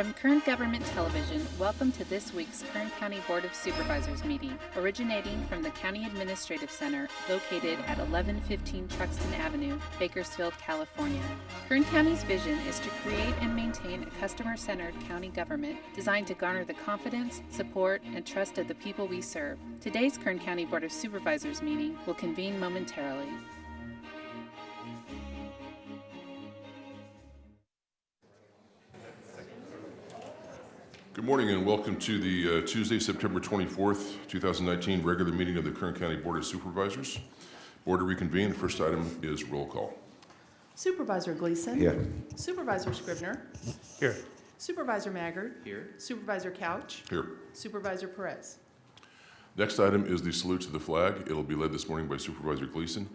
From Kern Government Television, welcome to this week's Kern County Board of Supervisors meeting, originating from the County Administrative Center located at 1115 Truxton Avenue, Bakersfield, California. Kern County's vision is to create and maintain a customer centered county government designed to garner the confidence, support, and trust of the people we serve. Today's Kern County Board of Supervisors meeting will convene momentarily. Welcome to the uh, Tuesday, September 24th, 2019 regular meeting of the Kern County Board of Supervisors. Board to reconvene. The first item is roll call. Supervisor Gleason. Here. Supervisor Scrivener. Here. Supervisor Maggard. Here. Supervisor Couch. Here. Supervisor Perez. Next item is the salute to the flag. It'll be led this morning by Supervisor Gleason.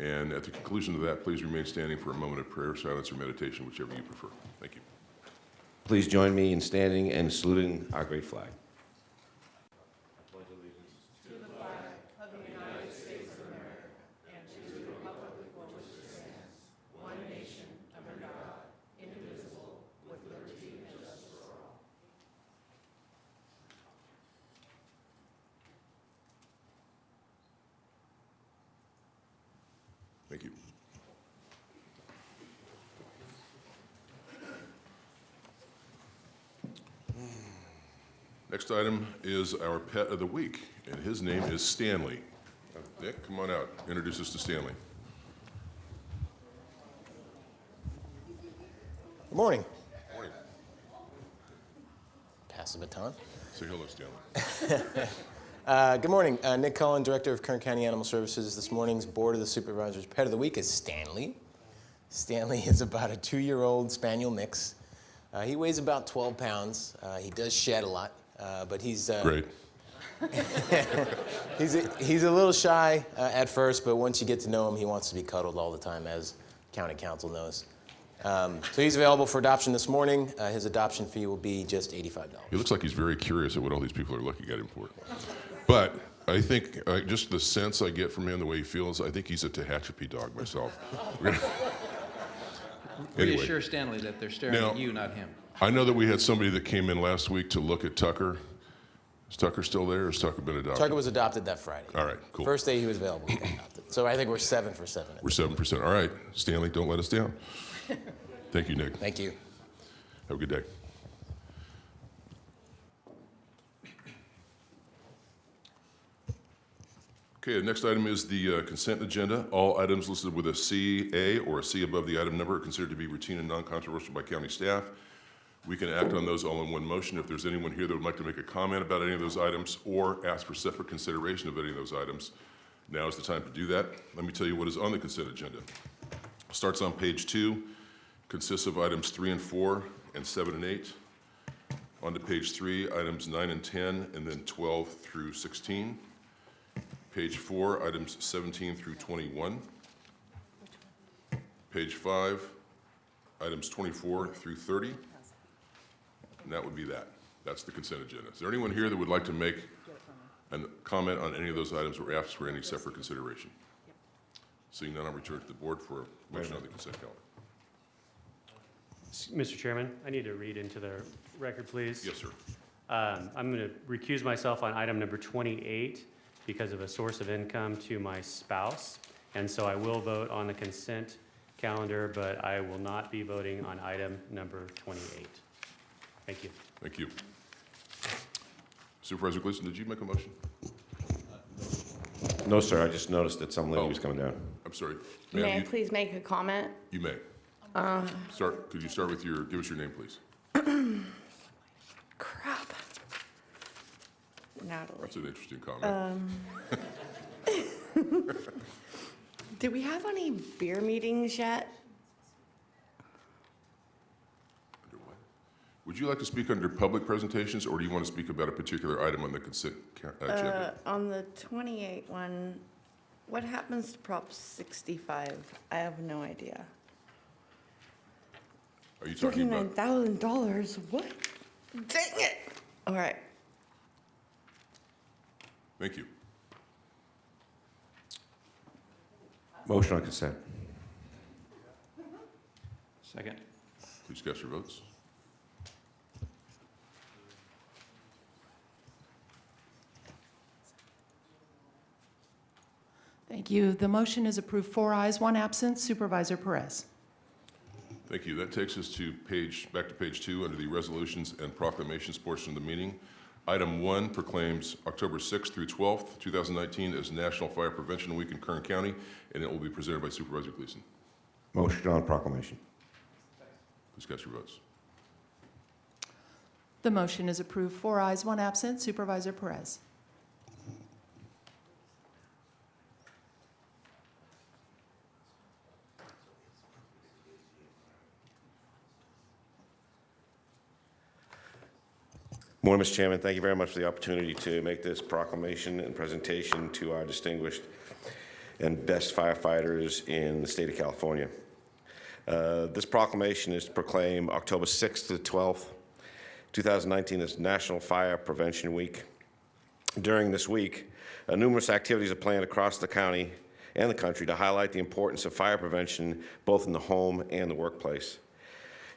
And at the conclusion of that, please remain standing for a moment of prayer, silence, or meditation, whichever you prefer. Thank you. Please join me in standing and saluting our great flag. Thank you. Next item is our pet of the week, and his name is Stanley. Nick, come on out. Introduce us to Stanley. Good morning. Good Morning. Pass the baton. Say hello, Stanley. Uh, good morning. Uh, Nick Cullen, Director of Kern County Animal Services. This morning's Board of the Supervisors Pet of the Week is Stanley. Stanley is about a two-year-old spaniel mix. Uh, he weighs about 12 pounds. Uh, he does shed a lot, uh, but he's uh, Great. he's a, he's a little shy uh, at first, but once you get to know him, he wants to be cuddled all the time, as County Council knows. Um, so he's available for adoption this morning. Uh, his adoption fee will be just $85. He looks like he's very curious at what all these people are looking at him for. But I think, uh, just the sense I get from him, the way he feels, I think he's a Tehachapi dog myself. Anyway. Reassure Stanley that they're staring Now- at you, not him. I know that we had somebody that came in last week to look at Tucker. Is Tucker still there, or has Tucker been adopted? Tucker was adopted that Friday. All right, cool. First day he was available, he. So I think we're seven for seven. We're seven percent. All right, Stanley, don't let us down. Thank you, Nick. Thank you. Have a good day. Okay, the next item is the uh, consent agenda. All items listed with a C, A, or a C above the item number are considered to be routine and non-controversial by county staff. We can act on those all in one motion. If there's anyone here that would like to make a comment about any of those items or ask for separate consideration of any of those items, now is the time to do that. Let me tell you what is on the consent agenda. Starts on page two, consists of items three and four, and seven and eight. On to page three, items nine and 10, and then 12 through 16. Page four, items 17 through 21. Page five, items 24 through 30. And that would be that. That's the consent agenda. Is there anyone here that would like to make a comment on any of those items or ask for any separate consideration? Seeing none, I'll return to the board for a motion on the consent calendar. Mr. Chairman, I need to read into the record, please. Yes, sir. Um, I'm going to recuse myself on item number 28 because of a source of income to my spouse. And so I will vote on the consent calendar, but I will not be voting on item number 28. Thank you. Thank you. Supervisor Gleason, did you make a motion? No, sir, I just noticed that some lady Oh. was coming down. I'm sorry. Ma'am, May I you- please make a comment? You may. Uh. Start, could you start with your, give us your name, please? Crap. Natalie. That's an interesting comment. Um. Do we have any beer meetings yet? Under what? Would you like to speak under public presentations, or do you want to speak about a particular item on the consent ca- Uh, agenda? on the 28 one, what happens to Prop 65? I have no idea. Are you talking about, $39,000, what? Dang it! All right. thank you. Motion on consent. Second. Please cast your votes. Thank you. The motion is approved, four ayes, one absent. Supervisor Perez. Thank you. That takes us to page, back to page two, under the resolutions and proclamations portion of the meeting. Item one proclaims October 6th through 12th, 2019 as National Fire Prevention Week in Kern County, and it will be presented by Supervisor Gleason. Motion on proclamation. Please cast your votes. The motion is approved, four ayes, one absent. Supervisor Perez. Morning, Mr. Chairman. Thank you very much for the opportunity to make this proclamation and presentation to our distinguished and best firefighters in the state of California. Uh, This proclamation is to proclaim October 6th to 12th, 2019 as National Fire Prevention Week. During this week, uh, numerous activities are planned across the county and the country to highlight the importance of fire prevention both in the home and the workplace.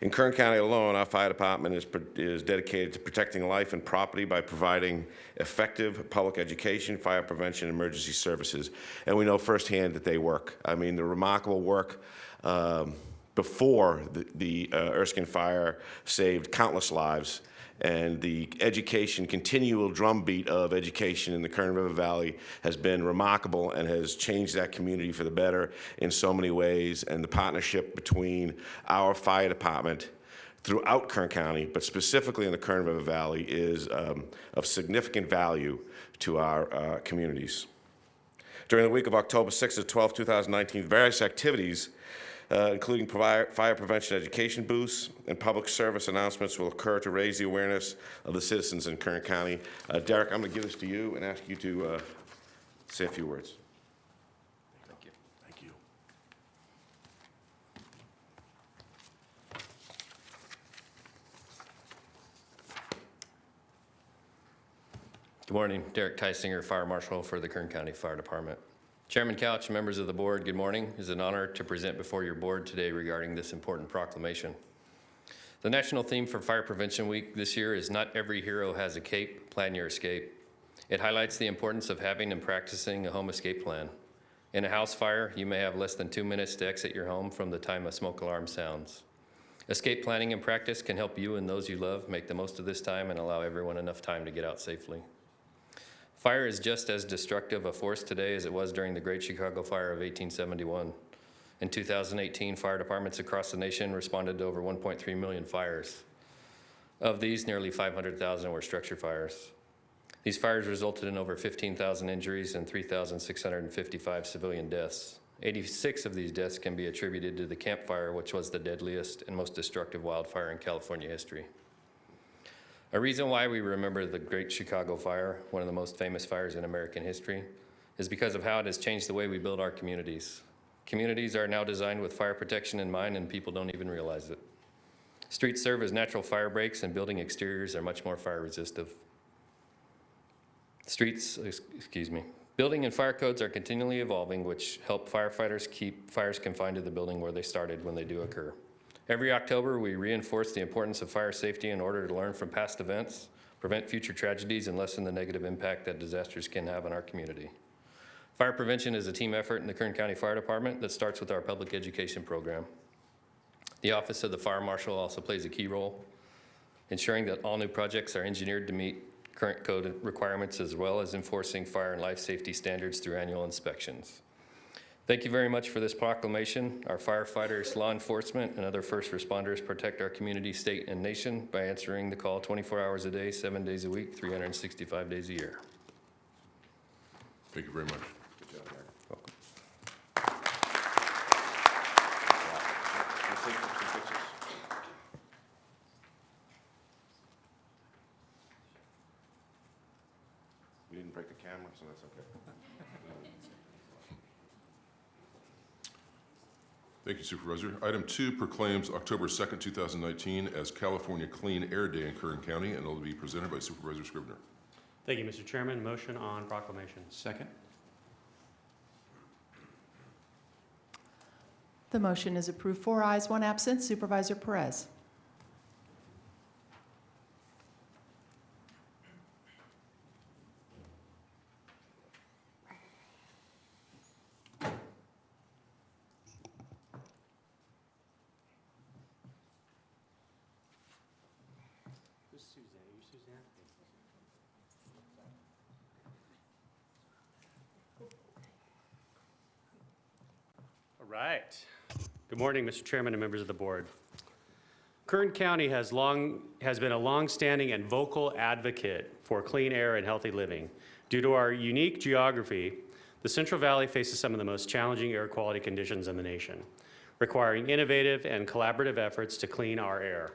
In Kern County alone, our fire department is, is dedicated to protecting life and property by providing effective public education, fire prevention, emergency services. And we know firsthand that they work. I mean, the remarkable work um, before the, the uh, Erskine fire saved countless lives. And the education, continual drumbeat of education in the Kern River Valley has been remarkable and has changed that community for the better in so many ways. And the partnership between our fire department throughout Kern County, but specifically in the Kern River Valley, is um, of significant value to our uh, communities. During the week of October 6th to 12th, 2019, various activities uh, including provi- fire prevention education booths and public service announcements will occur to raise the awareness of the citizens in Kern County. Uh, Derek, I'm going to give this to you and ask you to uh, say a few words. Thank you. Thank you. Good morning. Derek Tysinger, Fire Marshal for the Kern County Fire Department. Chairman Couch, members of the board, good morning. It is an honor to present before your board today regarding this important proclamation. The national theme for Fire Prevention Week this year is Not Every Hero Has a Cape, Plan Your Escape. It highlights the importance of having and practicing a home escape plan. In a house fire, you may have less than two minutes to exit your home from the time a smoke alarm sounds. Escape planning and practice can help you and those you love make the most of this time and allow everyone enough time to get out safely. Fire is just as destructive a force today as it was during the Great Chicago Fire of 1871. In 2018, fire departments across the nation responded to over 1.3 million fires. Of these, nearly 500,000 were structure fires. These fires resulted in over 15,000 injuries and 3,655 civilian deaths. 86 of these deaths can be attributed to the Camp Fire, which was the deadliest and most destructive wildfire in California history. A reason why we remember the Great Chicago Fire, one of the most famous fires in American history, is because of how it has changed the way we build our communities. Communities are now designed with fire protection in mind and people don't even realize it. Streets serve as natural fire breaks and building exteriors are much more fire resistive. Streets, excuse me, building and fire codes are continually evolving which help firefighters keep fires confined to the building where they started when they do occur. Every October, we reinforce the importance of fire safety in order to learn from past events, prevent future tragedies, and lessen the negative impact that disasters can have on our community. Fire prevention is a team effort in the Kern County Fire Department that starts with our public education program. The Office of the Fire Marshal also plays a key role, ensuring that all new projects are engineered to meet current code requirements as well as enforcing fire and life safety standards through annual inspections. Thank you very much for this proclamation. Our firefighters, law enforcement, and other first responders protect our community, state, and nation by answering the call 24 hours a day, seven days a week, 365 days a year. Thank you very much. Good job, Derek. Welcome. We'll take some pictures. We didn't break the camera, so that's okay. Thank you, Supervisor. Item two proclaims October 2nd, 2019 as California Clean Air Day in Kern County, and it will be presented by Supervisor Scrivener. Thank you, Mr. Chairman. Motion on proclamation. Second. The motion is approved, four ayes, one absent. Supervisor Perez. Morning, Mr. Chairman and members of the board. Kern County has long, has been a longstanding and vocal advocate for clean air and healthy living. Due to our unique geography, the Central Valley faces some of the most challenging air quality conditions in the nation, requiring innovative and collaborative efforts to clean our air.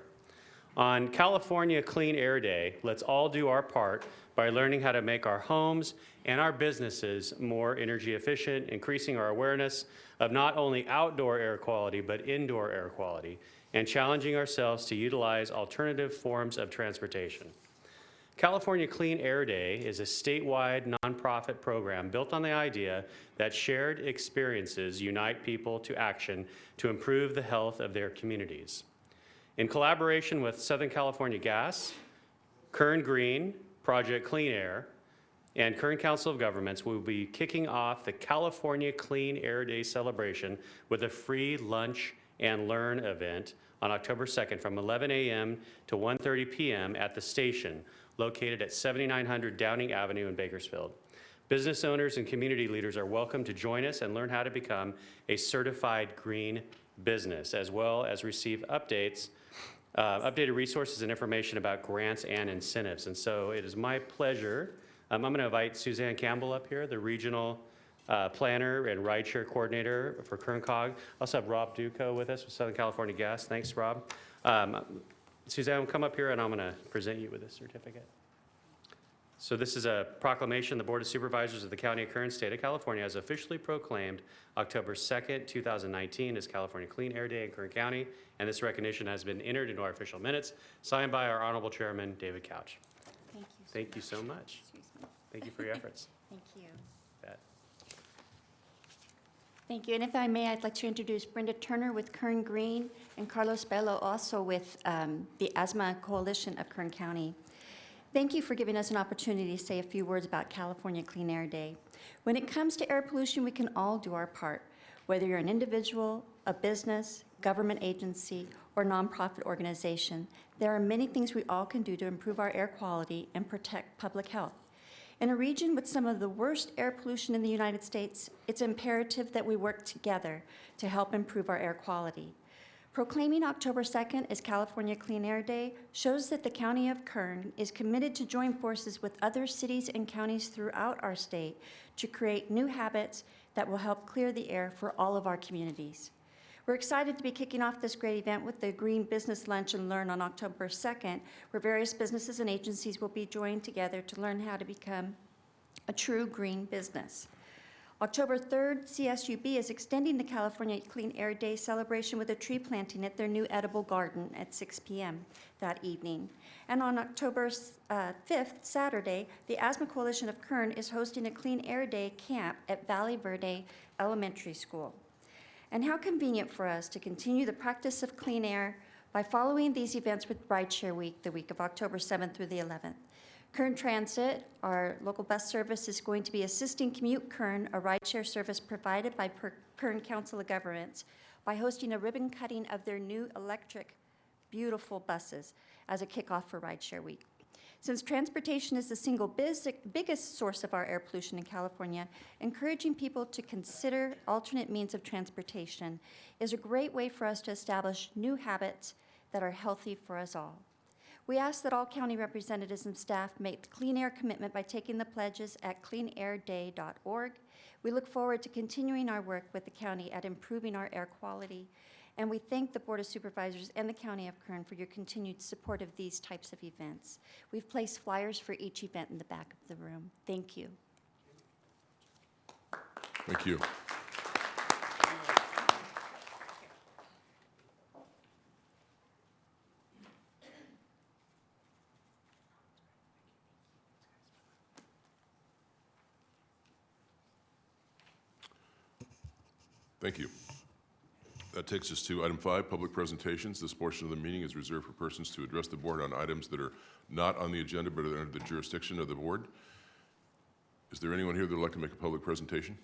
On California Clean Air Day, let's all do our part by learning how to make our homes and our businesses more energy efficient, increasing our awareness of not only outdoor air quality, but indoor air quality, and challenging ourselves to utilize alternative forms of transportation. California Clean Air Day is a statewide nonprofit program built on the idea that shared experiences unite people to action to improve the health of their communities. In collaboration with Southern California Gas, Kern Green, Project Clean Air, and Kern Council of Governments we will be kicking off the California Clean Air Day celebration with a free lunch and learn event on October 2nd from 11 a.m. to 1:30 p.m. at the station located at 7900 Downing Avenue in Bakersfield. Business owners and community leaders are welcome to join us and learn how to become a certified green business, as well as receive updates uh, updated resources and information about grants and incentives. And so it is my pleasure, um, I'm going to invite Suzanne Campbell up here, the regional uh, planner and rideshare coordinator for Kern Cog. Also have Rob Duco with us with Southern California Gas. Thanks, Rob. Um, Suzanne, come up here and I'm going to present you with this certificate. So this is a proclamation, the Board of Supervisors of the County of Kern, State of California has officially proclaimed October 2nd, 2019 as California Clean Air Day in Kern County, and this recognition has been entered into our official minutes, signed by our Honorable Chairman, David Couch. Thank you. Thank you so much. Excuse me. Thank you for your efforts. Thank you. Bet. Thank you. And if I may, I'd like to introduce Brenda Turner with Kern Green and Carlos Bello also with um, the Asthma Coalition of Kern County. Thank you for giving us an opportunity to say a few words about California Clean Air Day. When it comes to air pollution, we can all do our part, whether you're an individual, a business, government agency, or nonprofit organization. There are many things we all can do to improve our air quality and protect public health. In a region with some of the worst air pollution in the United States, it's imperative that we work together to help improve our air quality. Proclaiming October 2nd as California Clean Air Day shows that the County of Kern is committed to join forces with other cities and counties throughout our state to create new habits that will help clear the air for all of our communities. We're excited to be kicking off this great event with the Green Business Lunch and Learn on October 2nd, where various businesses and agencies will be joined together to learn how to become a true green business. October 3rd, CSUB is extending the California Clean Air Day celebration with a tree planting at their new edible garden at 6 p.m. that evening. And on October uh, 5th, Saturday, the Asthma Coalition of Kern is hosting a Clean Air Day camp at Valle Verde Elementary School. And how convenient for us to continue the practice of clean air by following these events with Rideshare Week, the week of October 7th through the 11th. Kern Transit, our local bus service, is going to be assisting Commute Kern, a rideshare service provided by Per- Kern Council of Governments, by hosting a ribbon cutting of their new electric, beautiful buses as a kickoff for Rideshare Week. Since transportation is the single biggest source of our air pollution in California, encouraging people to consider alternate means of transportation is a great way for us to establish new habits that are healthy for us all. We ask that all county representatives and staff make the clean air commitment by taking the pledges at cleanairday.org. We look forward to continuing our work with the county at improving our air quality, and we thank the Board of Supervisors and the County of Kern for your continued support of these types of events. We've placed flyers for each event in the back of the room. Thank you. Thank you. Thank you. That takes us to item five, public presentations. This portion of the meeting is reserved for persons to address the board on items that are not on the agenda but are under the jurisdiction of the board. Is there anyone here that would like to make a public presentation?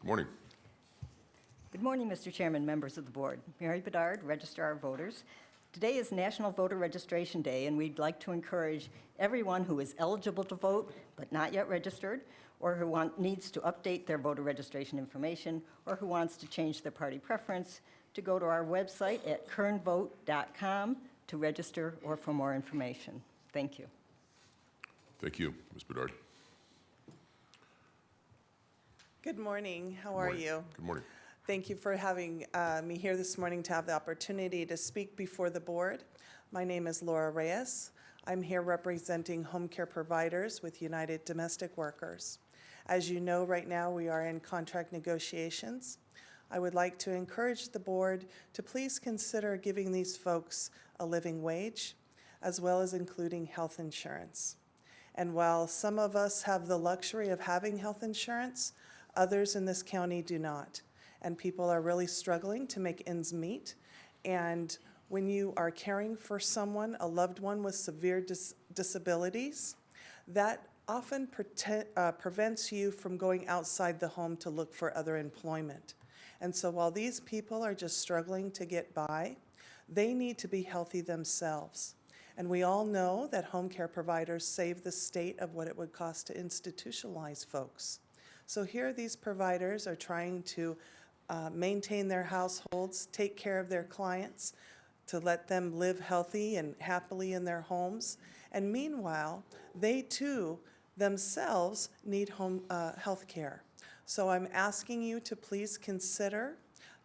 Good morning. Good morning, Mr. Chairman, members of the board. Mary Bedard, Registrar of Voters. Today is National Voter Registration Day, and we'd like to encourage everyone who is eligible to vote but not yet registered, or who want, needs to update their voter registration information, or who wants to change their party preference, to go to our website at kernvote.com to register or for more information. Thank you. Thank you, Ms. Bedard. Good morning. How are Morning. you? Good morning. Thank you for having uh, me here this morning to have the opportunity to speak before the board. My name is Laura Reyes. I'm here representing home care providers with United Domestic Workers. As you know, right now, we are in contract negotiations. I would like to encourage the board to please consider giving these folks a living wage, as well as including health insurance. And while some of us have the luxury of having health insurance, others in this county do not. And people are really struggling to make ends meet. And when you are caring for someone, a loved one with severe dis- disabilities, that often uh, prevents you from going outside the home to look for other employment. And so while these people are just struggling to get by, they need to be healthy themselves. And we all know that home care providers save the state of what it would cost to institutionalize folks. So here, these providers are trying to uh, maintain their households, take care of their clients, to let them live healthy and happily in their homes. And meanwhile, they too themselves need home uh, health care. So I'm asking you to please consider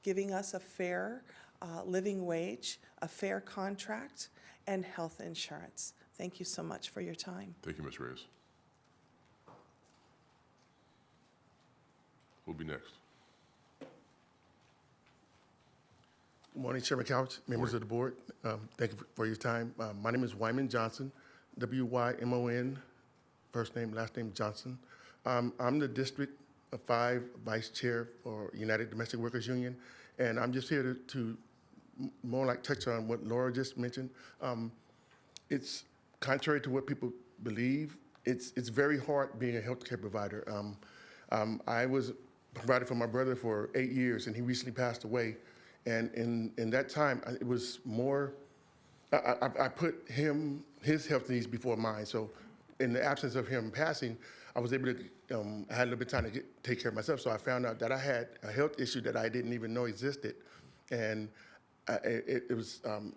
giving us a fair uh, living wage, a fair contract, and health insurance. Thank you so much for your time. Thank you, Ms. Reyes. Who'll be next? Good morning, Chairman Couch, members of the board. Um, Thank you for your time. Uh, My name is Wymon Johnson, W-Y-M-O-N, first name, last name Johnson. Um, I'm the District Five Vice Chair for United Domestic Workers Union, and I'm just here to- to more like touch on what Laura just mentioned. Um, It's contrary to what people believe, it's, it's very hard being a healthcare provider. Um, um, I was provided for my brother for eight years, and he recently passed away. And in, in that time, it was more, I, I, I put him, his health needs before mine. So in the absence of him passing, I was able to, um, I had a little bit of time to get, take care of myself. So I found out that I had a health issue that I didn't even know existed. And uh, it, it was, um,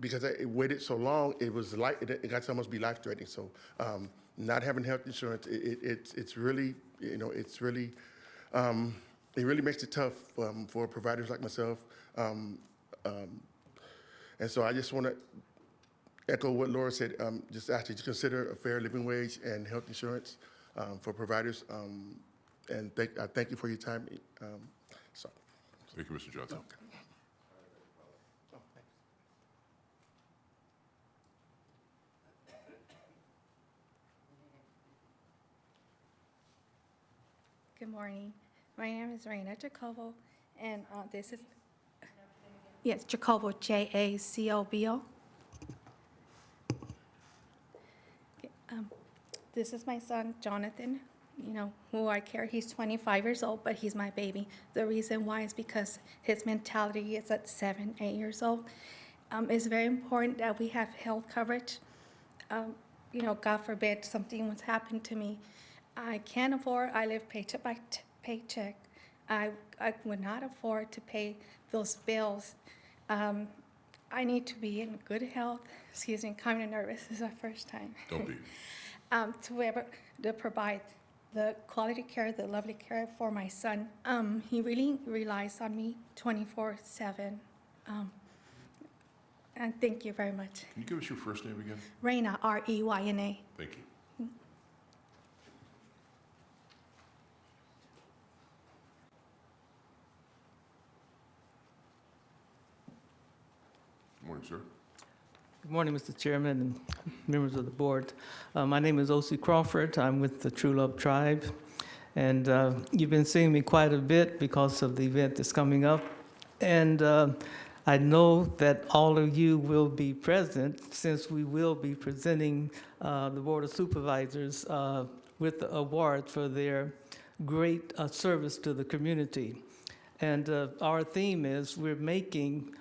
because I it waited so long, it was like, it, it got to almost be life threatening. So um, not having health insurance, it, it, it's, it's really, you know, it's really, um, it really makes it tough um, for providers like myself. Um, and so I just want to echo what Laura said, um, just ask you to consider a fair living wage and health insurance um, for providers. Um, and thank, I thank you for your time. Um, so. Thank you, Mr. Johnson. Good morning. My name is Reyna Jacobo, and uh, this is, yes, Jacobo, J-A-C-O-B-O. Um, This is my son, Jonathan, you know, who I care. He's 25 years old, but he's my baby. The reason why is because his mentality is at seven, eight years old. Um, It's very important that we have health coverage um, you know, God forbid something was happened to me. I can't afford, I live paycheck by paycheck. I, I would not afford to pay those bills. Um, I need to be in good health. Excuse me, kind of nervous. This is my first time. Don't be. um, to be able to provide the quality care, the lovely care for my son. Um, he really relies on me 24 7. Um, and thank you very much. Can you give us your first name again? Reyna, R E Y N A. Thank you. Morning, sir. Good morning, Mr. Chairman and members of the board. Uh, My name is O.C. Crawford. I'm with the True Love Tribe. And uh, you've been seeing me quite a bit because of the event that's coming up. And uh, I know that all of you will be present since we will be presenting uh, the Board of Supervisors uh, with the award for their great uh, service to the community. And our theme is we're making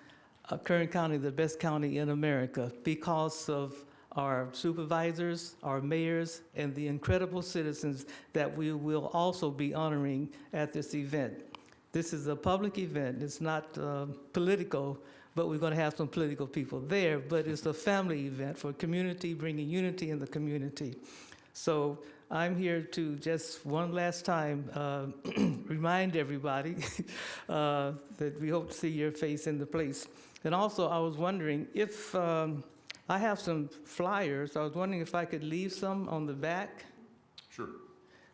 uh, Kern County the best county in America because of our supervisors, our mayors, and the incredible citizens that we will also be honoring at this event. This is a public event. It's not uh, political, but we're going to have some political people there. But it's a family event for community, bringing unity in the community. So I'm here to just one last time uh, remind everybody uh, that we hope to see your face in the place. And also, I was wondering if um, I have some flyers. I was wondering if I could leave some on the back Sure.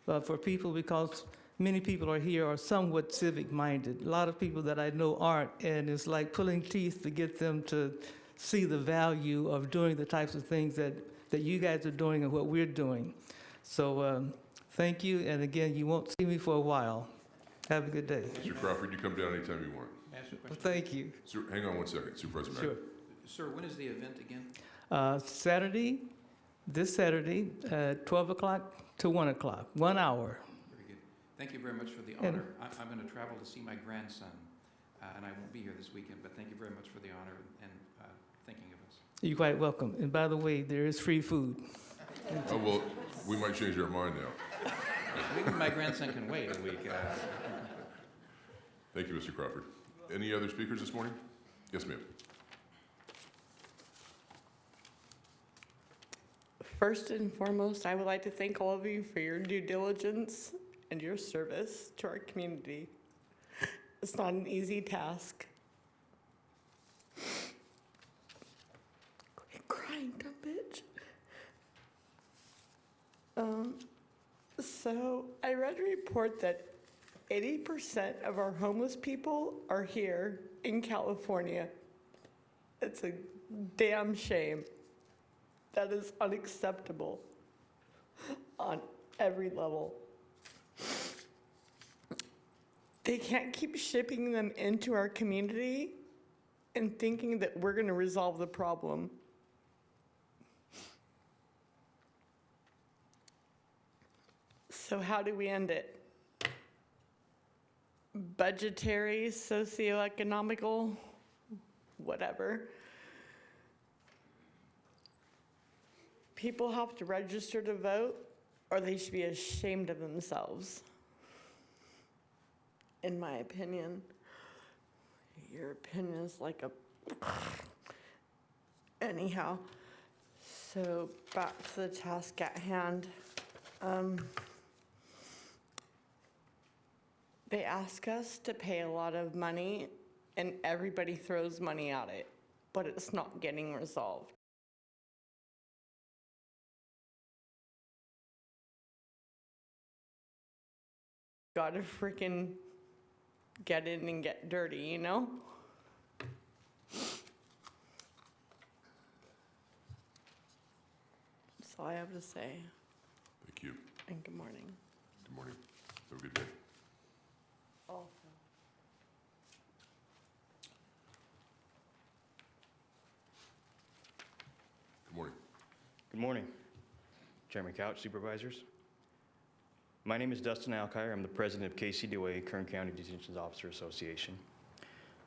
uh, for people because many people are here are somewhat civic minded. A lot of people that I know aren't, and it's like pulling teeth to get them to see the value of doing the types of things that, that you guys are doing and what we're doing. So um, thank you, and again, you won't see me for a while. Have a good day. Mr. Crawford, you come down anytime you want. Ask a Well, thank you. Sir, hang on one second, Supervisor Mack. Sure. Sir, when is the event again? Uh, Saturday, this Saturday, uh, 12 o'clock to 1 o'clock, one hour. Very good. Thank you very much for the honor. I- I'm going to travel to see my grandson, uh, and I won't be here this weekend, but thank you very much for the honor and uh, thinking of us. You're quite welcome. And by the way, there is free food. Oh, well, we might change our mind now. Maybe my grandson can wait a week. uh, Thank you, Mr. Crawford. Any other speakers this morning? Yes, ma'am. First and foremost, I would like to thank all of you for your due diligence and your service to our community. It's not an easy task. Quit crying, dumb bitch. Um, so I read a report that 80% of our homeless people are here in California. It's a damn shame. That is unacceptable on every level. They can't keep shipping them into our community and thinking that we're going to resolve the problem. So, how do we end it? Budgetary, socioeconomical, whatever. people have to register to vote or they should be ashamed of themselves. In my opinion, your opinion is like a. Anyhow, so back to the task at hand. Um, they ask us to pay a lot of money, and everybody throws money at it, but it's not getting resolved. gotta freaking get in and get dirty, you know? That's all I have to say, Thank you. and good morning. Good morning. Have a good day. Also. Good morning. Good morning, Chairman Couch, Supervisors. My name is Dustin Alkire. I'm the president of KCDOA, Kern County Detention Officer Association.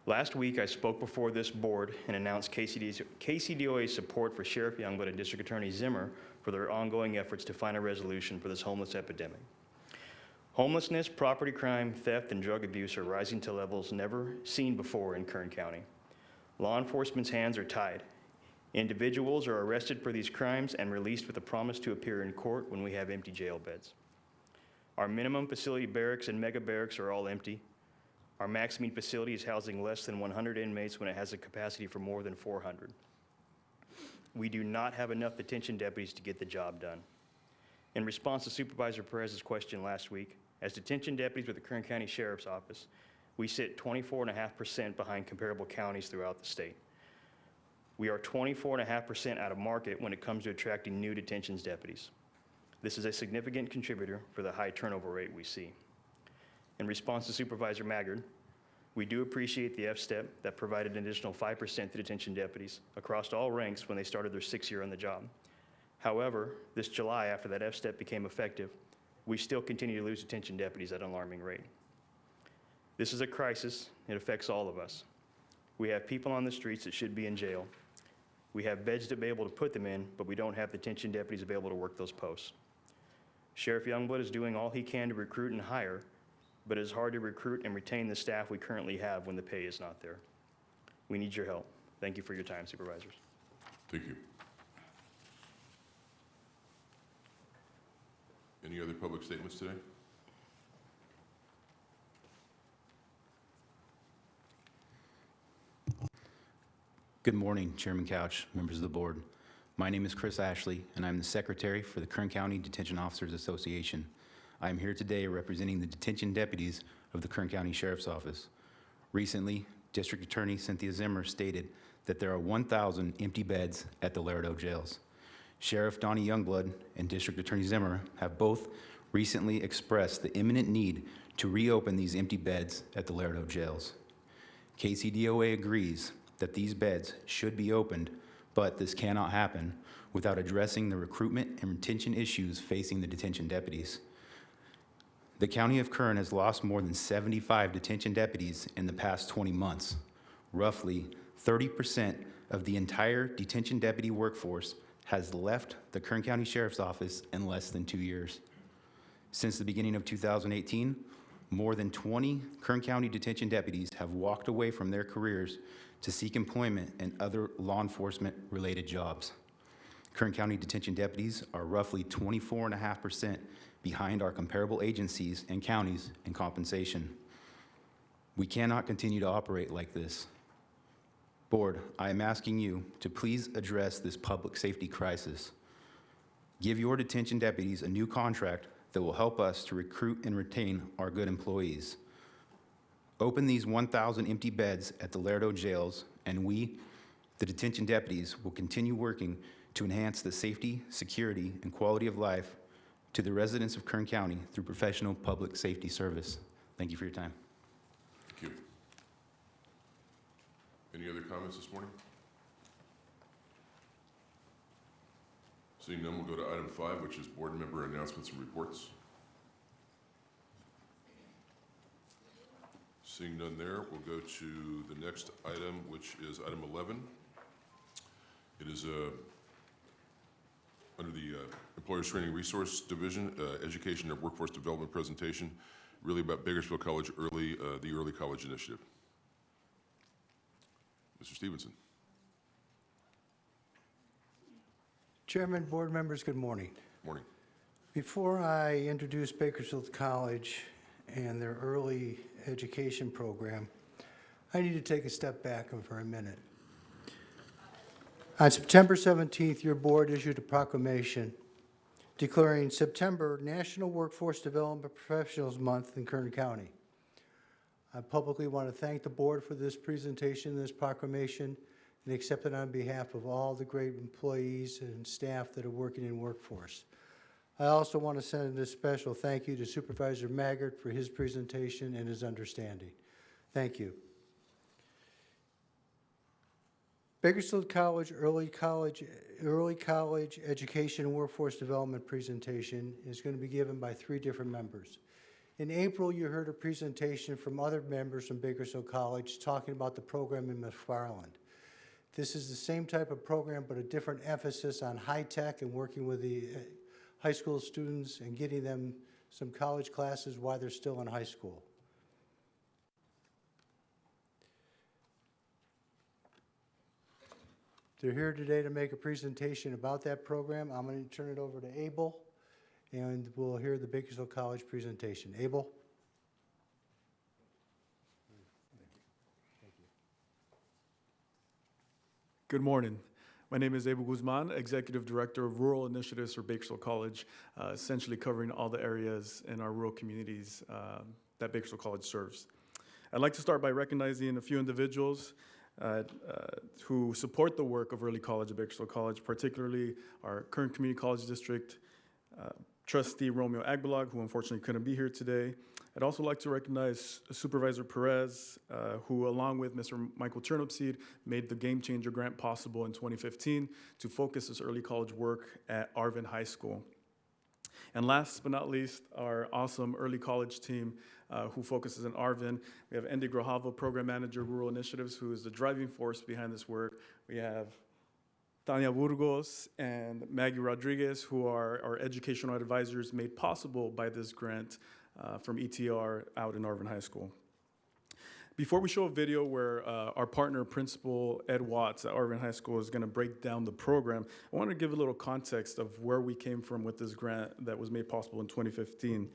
Last week, I spoke before this board and announced KCD's KCDOA's support for Sheriff Youngblood and District Attorney Zimmer for their ongoing efforts to find a resolution for this homeless epidemic. Homelessness, property crime, theft, and drug abuse are rising to levels never seen before in Kern County. Law enforcement's hands are tied. Individuals are arrested for these crimes and released with a promise to appear in court when we have empty jail beds. Our minimum facility barracks and mega barracks are all empty. Our maximum facility is housing less than 100 inmates when it has a capacity for more than 400. We do not have enough detention deputies to get the job done. In response to Supervisor Perez's question last week, as detention deputies with the Kern County Sheriff's Office, we sit 24.5% behind comparable counties throughout the state. We are 24.5% out of market when it comes to attracting new detentions deputies. This is a significant contributor for the high turnover rate we see. In response to Supervisor Maggard, we do appreciate the F-step that provided an additional 5% to detention deputies across all ranks when they started their sixth year on the job. However, this July, after that F-step became effective, we still continue to lose detention deputies at an alarming rate. This is a crisis. It affects all of us. We have people on the streets that should be in jail. We have beds to be able to put them in, but we don't have the detention deputies available to work those posts. Sheriff Youngblood is doing all he can to recruit and hire, but it's hard to recruit and retain the staff we currently have when the pay is not there. We need your help. Thank you for your time, supervisors. Thank you. Any other public statements today? Good morning, Chairman Couch, members of the board. My name is Chris Ashley, and I'm the Secretary for the Kern County Detention Officers Association. I am here today representing the detention deputies of the Kern County Sheriff's Office. Recently, District Attorney Cynthia Zimmer stated that there are 1,000 empty beds at the Lerdo jails. Sheriff Donnie Youngblood and District Attorney Zimmer have both recently expressed the imminent need to reopen these empty beds at the Lerdo jails. KCDOA agrees that these beds should be opened, but this cannot happen without addressing the recruitment and retention issues facing the detention deputies. The County of Kern has lost more than 75 detention deputies in the past 20 months. Roughly 30% of the entire detention deputy workforce has left the Kern County Sheriff's Office in less than two years. Since the beginning of 2018, more than 20 Kern County detention deputies have walked away from their careers to seek employment in other law enforcement-related jobs. Kern County detention deputies are roughly 24.5% behind our comparable agencies and counties in compensation. We cannot continue to operate like this. Board, I am asking you to please address this public safety crisis. Give your detention deputies a new contract that will help us to recruit and retain our good employees. Open these 1,000 empty beds at the Lerdo jails, and we, the detention deputies, will continue working to enhance the safety, security, and quality of life to the residents of Kern County through professional public safety service. Thank you for your time. Thank you. Any other comments this morning? Seeing none, we'll go to item five, which is board member announcements and reports. Seeing none there, we'll go to the next item, which is item 11. It is uh, under the uh, Employers Training Resource Division, uh, Education and Workforce Development presentation, really about Bakersfield College Early, uh, the Early College Initiative. Mr. Stevenson. Chairman, board members, good morning. Morning. Before I introduce Bakersfield College and their early education program, I need to take a step back for a minute. On September 17th, your board issued a proclamation declaring September National Workforce Development Professionals Month in Kern County. I publicly want to thank the board for this presentation, this proclamation, and accept it on behalf of all the great employees and staff that are working in workforce. I also want to send a special thank you to Supervisor Maggard for his presentation and his understanding. Thank you. Bakersfield College Early College Early College Education and Workforce Development presentation is going to be given by three different members. In April, you heard a presentation from other members from Bakersfield College talking about the program in McFarland. This is the same type of program, but a different emphasis on high tech and working with the uh, high school students and getting them some college classes while they're still in high school. They're here today to make a presentation about that program. I'm going to turn it over to Abel, and we'll hear the Bakersfield College presentation. Abel? Good morning. My name is Abel Guzman, Executive Director of Rural Initiatives for Bakersfield College, uh, essentially covering all the areas in our rural communities um, that Bakersfield College serves. I'd like to start by recognizing a few individuals uh, uh, who support the work of Early College at Bakersfield College, particularly our Kern Community College District uh, Trustee Romeo Agbalog, who unfortunately couldn't be here today. I'd also like to recognize Supervisor Perez, uh, who along with Mr. Michael Turnipseed made the Game Changer Grant possible in 2015 to focus this early college work at Arvin High School. And last but not least, our awesome early college team uh, who focuses in Arvin. We have Andy Grajavo, Program Manager, Rural Initiatives, who is the driving force behind this work. We have Tanya Burgos and Maggie Rodriguez, who are our educational advisors made possible by this grant uh, from ETR out in Arvin High School. Before we show a video where uh, our partner principal Ed Watts at Arvin High School is going to break down the program, I want to give a little context of where we came from with this grant that was made possible in 2015.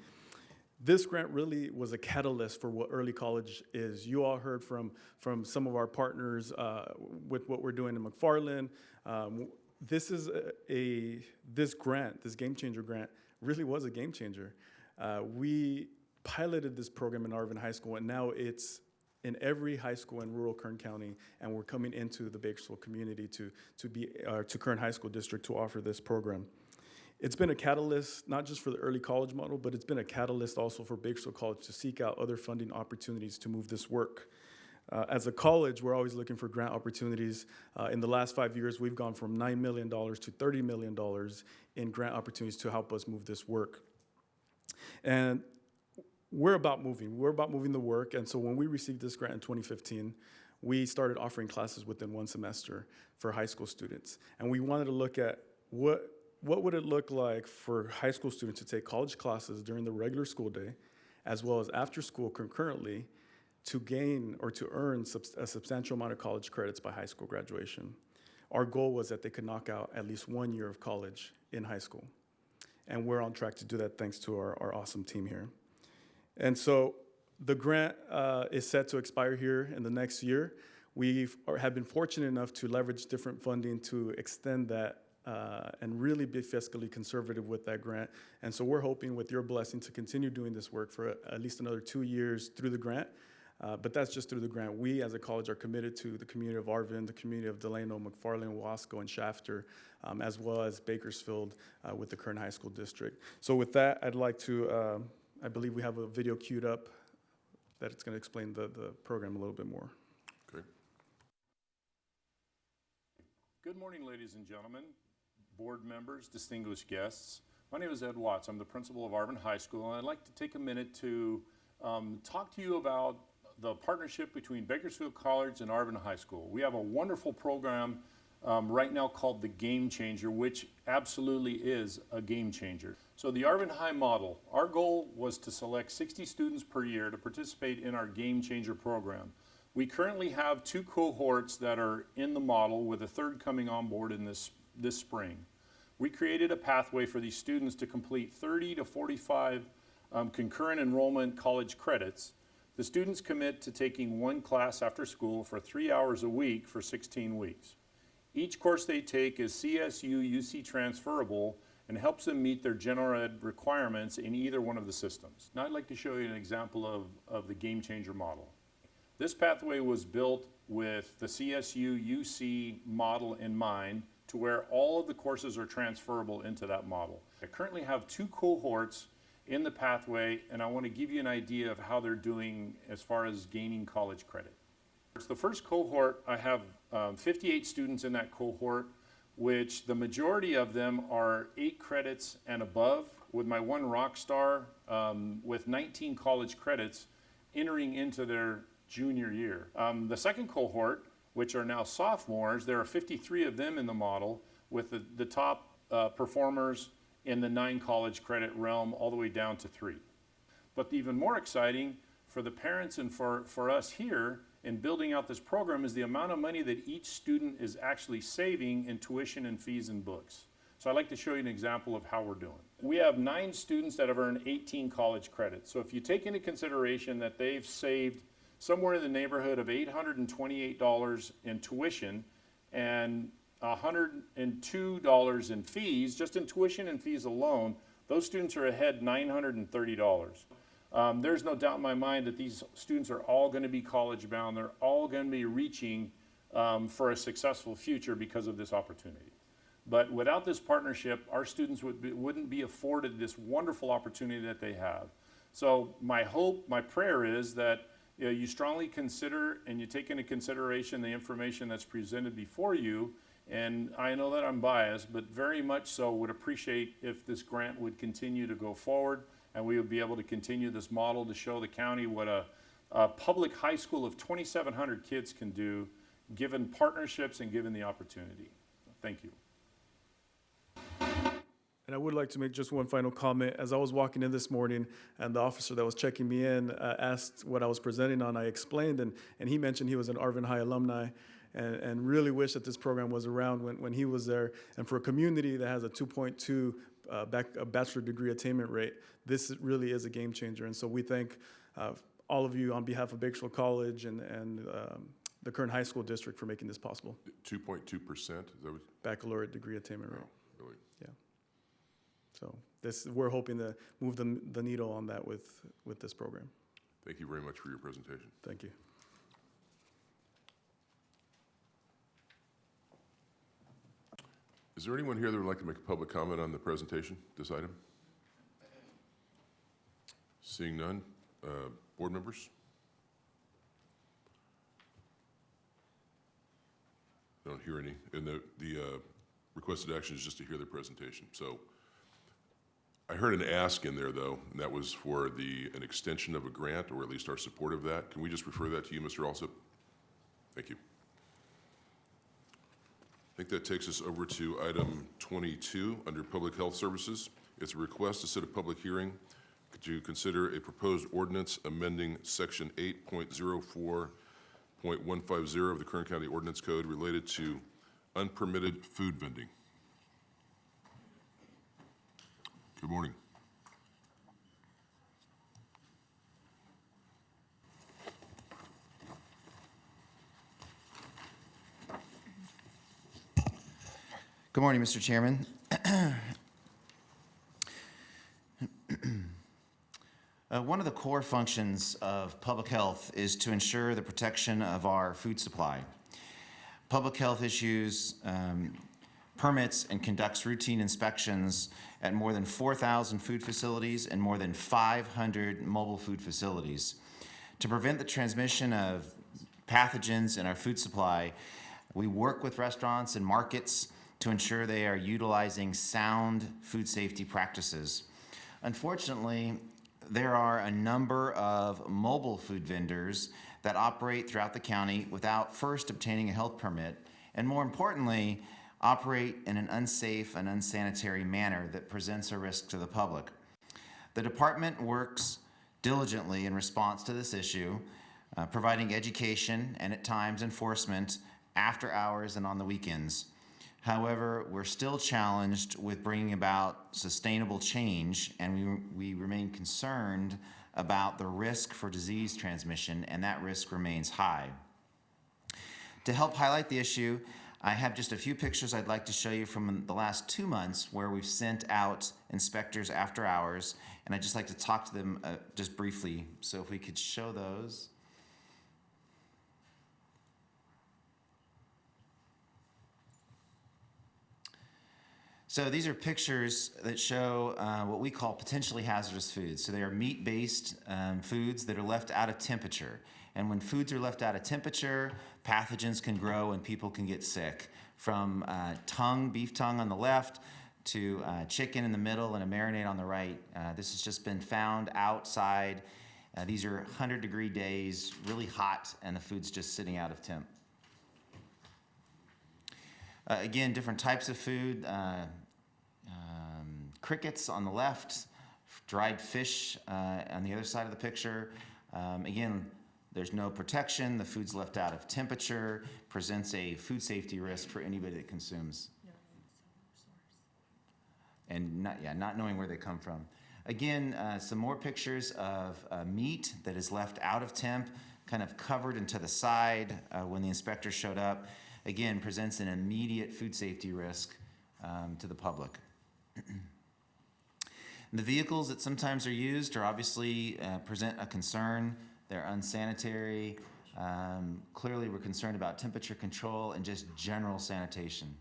This grant really was a catalyst for what early college is. You all heard from, from some of our partners uh, with what we're doing in McFarland. Um, this is a, a, this grant, this game changer grant, really was a game changer. Uh, we piloted this program in Arvin High School, and now it's in every high school in rural Kern County, and we're coming into the Bakersfield community to, to, be, uh, to Kern High School District to offer this program. It's been a catalyst, not just for the early college model, but it's been a catalyst also for Bakersfield College to seek out other funding opportunities to move this work. Uh, as a college, we're always looking for grant opportunities. Uh, in the last five years, we've gone from $9 million to $30 million in grant opportunities to help us move this work. And we're about moving. We're about moving the work. And so when we received this grant in 2015, we started offering classes within one semester for high school students. And we wanted to look at what, what would it look like for high school students to take college classes during the regular school day, as well as after school concurrently, to gain or to earn a substantial amount of college credits by high school graduation. Our goal was that they could knock out at least one year of college in high school. And we're on track to do that thanks to our, our awesome team here. And so the grant uh, is set to expire here in the next year. We have been fortunate enough to leverage different funding to extend that uh, and really be fiscally conservative with that grant. And so we're hoping with your blessing to continue doing this work for at least another two years through the grant. Uh, but that's just through the grant. We as a college are committed to the community of Arvin, the community of Delano, McFarland, Wasco, and Shafter, um, as well as Bakersfield uh, with the Kern High School District. So with that, I'd like to uh, I believe we have a video queued up that it's going to explain the, the program a little bit more. Okay. Good morning, ladies and gentlemen, board members, distinguished guests. My name is Ed Watts. I'm the principal of Arvin High School, and I'd like to take a minute to um, talk to you about the partnership between Bakersfield College and Arvin High School. We have a wonderful program um, right now called the Game Changer, which absolutely is a game changer. So the Arvin High model, our goal was to select 60 students per year to participate in our Game Changer program. We currently have two cohorts that are in the model with a third coming on board in this, this spring. We created a pathway for these students to complete 30 to 45 um, concurrent enrollment college credits. The students commit to taking one class after school for three hours a week for 16 weeks. Each course they take is CSU UC transferable and helps them meet their general ed requirements in either one of the systems. Now I'd like to show you an example of, of the game changer model. This pathway was built with the CSU UC model in mind to where all of the courses are transferable into that model. I currently have two cohorts in the pathway and I want to give you an idea of how they're doing as far as gaining college credit. It's the first cohort, I have um, 58 students in that cohort, which the majority of them are eight credits and above, with my one rock star um, with 19 college credits entering into their junior year. Um, the second cohort, which are now sophomores, there are 53 of them in the model, with the, the top uh, performers in the nine college credit realm all the way down to three. But even more exciting for the parents and for, for us here in building out this program is the amount of money that each student is actually saving in tuition and fees and books. So I'd like to show you an example of how we're doing. We have nine students that have earned 18 college credits. So if you take into consideration that they've saved somewhere in the neighborhood of $828 in tuition and $102 in fees, just in tuition and fees alone, those students are ahead $930. Um, there's no doubt in my mind that these students are all going to be college bound. They're all going to be reaching um, for a successful future because of this opportunity. But without this partnership, our students would be, wouldn't be afforded this wonderful opportunity that they have. So my hope, my prayer is that you, know, you strongly consider and you take into consideration the information that's presented before you And I know that I'm biased, but very much so would appreciate if this grant would continue to go forward and we would be able to continue this model to show the county what a, a public high school of 2,700 kids can do, given partnerships and given the opportunity. Thank you. And I would like to make just one final comment. As I was walking in this morning, and the officer that was checking me in uh, asked what I was presenting on, I explained, and, and he mentioned he was an Arvin High alumni, and, and really wish that this program was around when, when he was there. And for a community that has a 2.2 uh, back, a bachelor degree attainment rate, this really is a game changer. And so we thank uh, all of you on behalf of Bakersfield College and, and um, the Kern high school district for making this possible. 2.2%, is? Baccalaureate degree attainment rate. So this, we're hoping to move the, the needle on that with, with this program. Thank you very much for your presentation. Thank you. Is there anyone here that would like to make a public comment on the presentation, this item? Seeing none, uh, board members? I Don't hear any, and the, the uh, requested action is just to hear the presentation. So I heard an ask in there, though, and that was for the, an extension of a grant, or at least our support of that. Can we just refer that to you, Mr. Alsop? Thank you. I think that takes us over to item 22, under Public Health Services. It's a request to set a public hearing to consider a proposed ordinance amending Section 8.04.150 of the Kern County Ordinance Code related to unpermitted food vending. Good morning. Good morning, Mr. Chairman. Uh, One of the core functions of public health is to ensure the protection of our food supply. Public health issues um, permits and conducts routine inspections at more than 4,000 food facilities and more than 500 mobile food facilities. To prevent the transmission of pathogens in our food supply, we work with restaurants and markets to ensure they are utilizing sound food safety practices. Unfortunately, there are a number of mobile food vendors that operate throughout the county without first obtaining a health permit, and more importantly, operate in an unsafe and unsanitary manner that presents a risk to the public. The department works diligently in response to this issue, uh, providing education and at times enforcement after hours and on the weekends. However, we're still challenged with bringing about sustainable change, and we, we remain concerned about the risk for disease transmission, and that risk remains high. To help highlight the issue, I have just a few pictures I'd like to show you from the last two months where we've sent out inspectors after hours, and I'd just like to talk to them uh, just briefly. So if we could show those. So these are pictures that show uh, what we call potentially hazardous foods. So they are meat-based um, foods that are left out of temperature. And when foods are left out of temperature, pathogens can grow and people can get sick. From uh, tongue, beef tongue on the left, to uh, chicken in the middle and a marinade on the right. Uh, this has just been found outside. Uh, these are 100 degree days, really hot, and the food's just sitting out of temp. Uh, again, different types of food. Uh, um, crickets on the left, dried fish uh, on the other side of the picture. Um, again, there's no protection. The food's left out of temperature, presents a food safety risk for anybody that consumes. And not, yeah, not knowing where they come from. Again, uh, some more pictures of uh, meat that is left out of temp, kind of covered and to the side uh, when the inspector showed up. Again, presents an immediate food safety risk um, to the public. the vehicles that sometimes are used are obviously uh, present a concern. They're unsanitary. Um, clearly, we're concerned about temperature control and just general sanitation.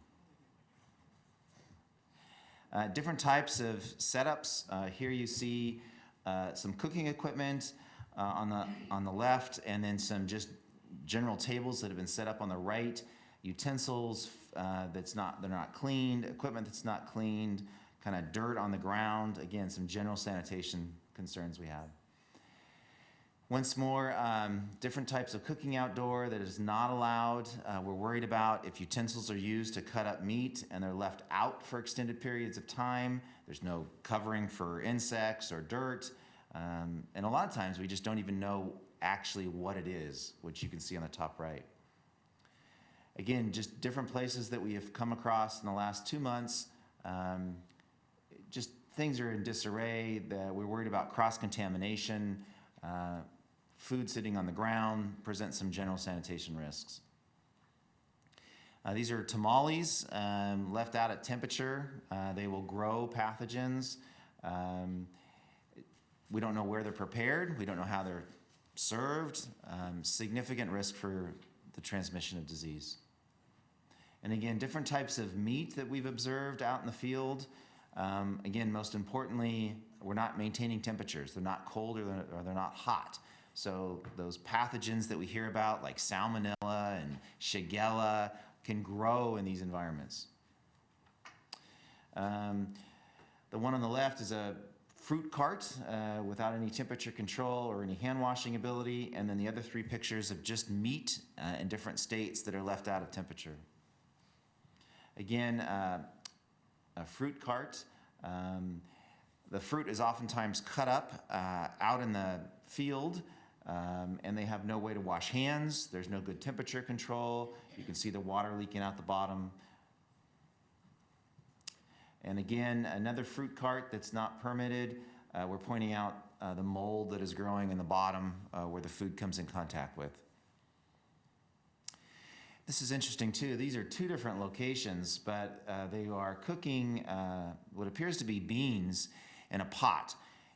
Uh, different types of setups. Uh, here you see uh, some cooking equipment uh, on the on the left, and then some just general tables that have been set up on the right. utensils uh, that's not, they're not cleaned, equipment that's not cleaned, kind of dirt on the ground. Again, some general sanitation concerns we have. Once more, um, different types of cooking outdoor that is not allowed. Uh, we're worried about if utensils are used to cut up meat and they're left out for extended periods of time. There's no covering for insects or dirt. Um, and a lot of times we just don't even know actually what it is, which you can see on the top right. Again, just different places that we have come across in the last two months. Um, just things are in disarray. The, we're worried about cross contamination. Uh, food sitting on the ground presents some general sanitation risks. Uh, these are tamales um, left out at temperature. Uh, they will grow pathogens. Um, we don't know where they're prepared. We don't know how they're served. Um, significant risk for the transmission of disease. And again, different types of meat that we've observed out in the field. Um, again, most importantly, we're not maintaining temperatures. They're not cold or they're, or they're not hot. So those pathogens that we hear about, like salmonella and shigella, can grow in these environments. Um, the one on the left is a fruit cart uh, without any temperature control or any hand washing ability, and then the other three pictures of just meat uh, in different states that are left out of temperature. Again, uh, a fruit cart. Um, the fruit is oftentimes cut up uh, out in the field, um, and they have no way to wash hands. There's no good temperature control. You can see the water leaking out the bottom. And again, another fruit cart that's not permitted. Uh, we're pointing out uh, the mold that is growing in the bottom uh, where the food comes in contact with. This is interesting too. These are two different locations, but uh, they are cooking uh, what appears to be beans in a pot,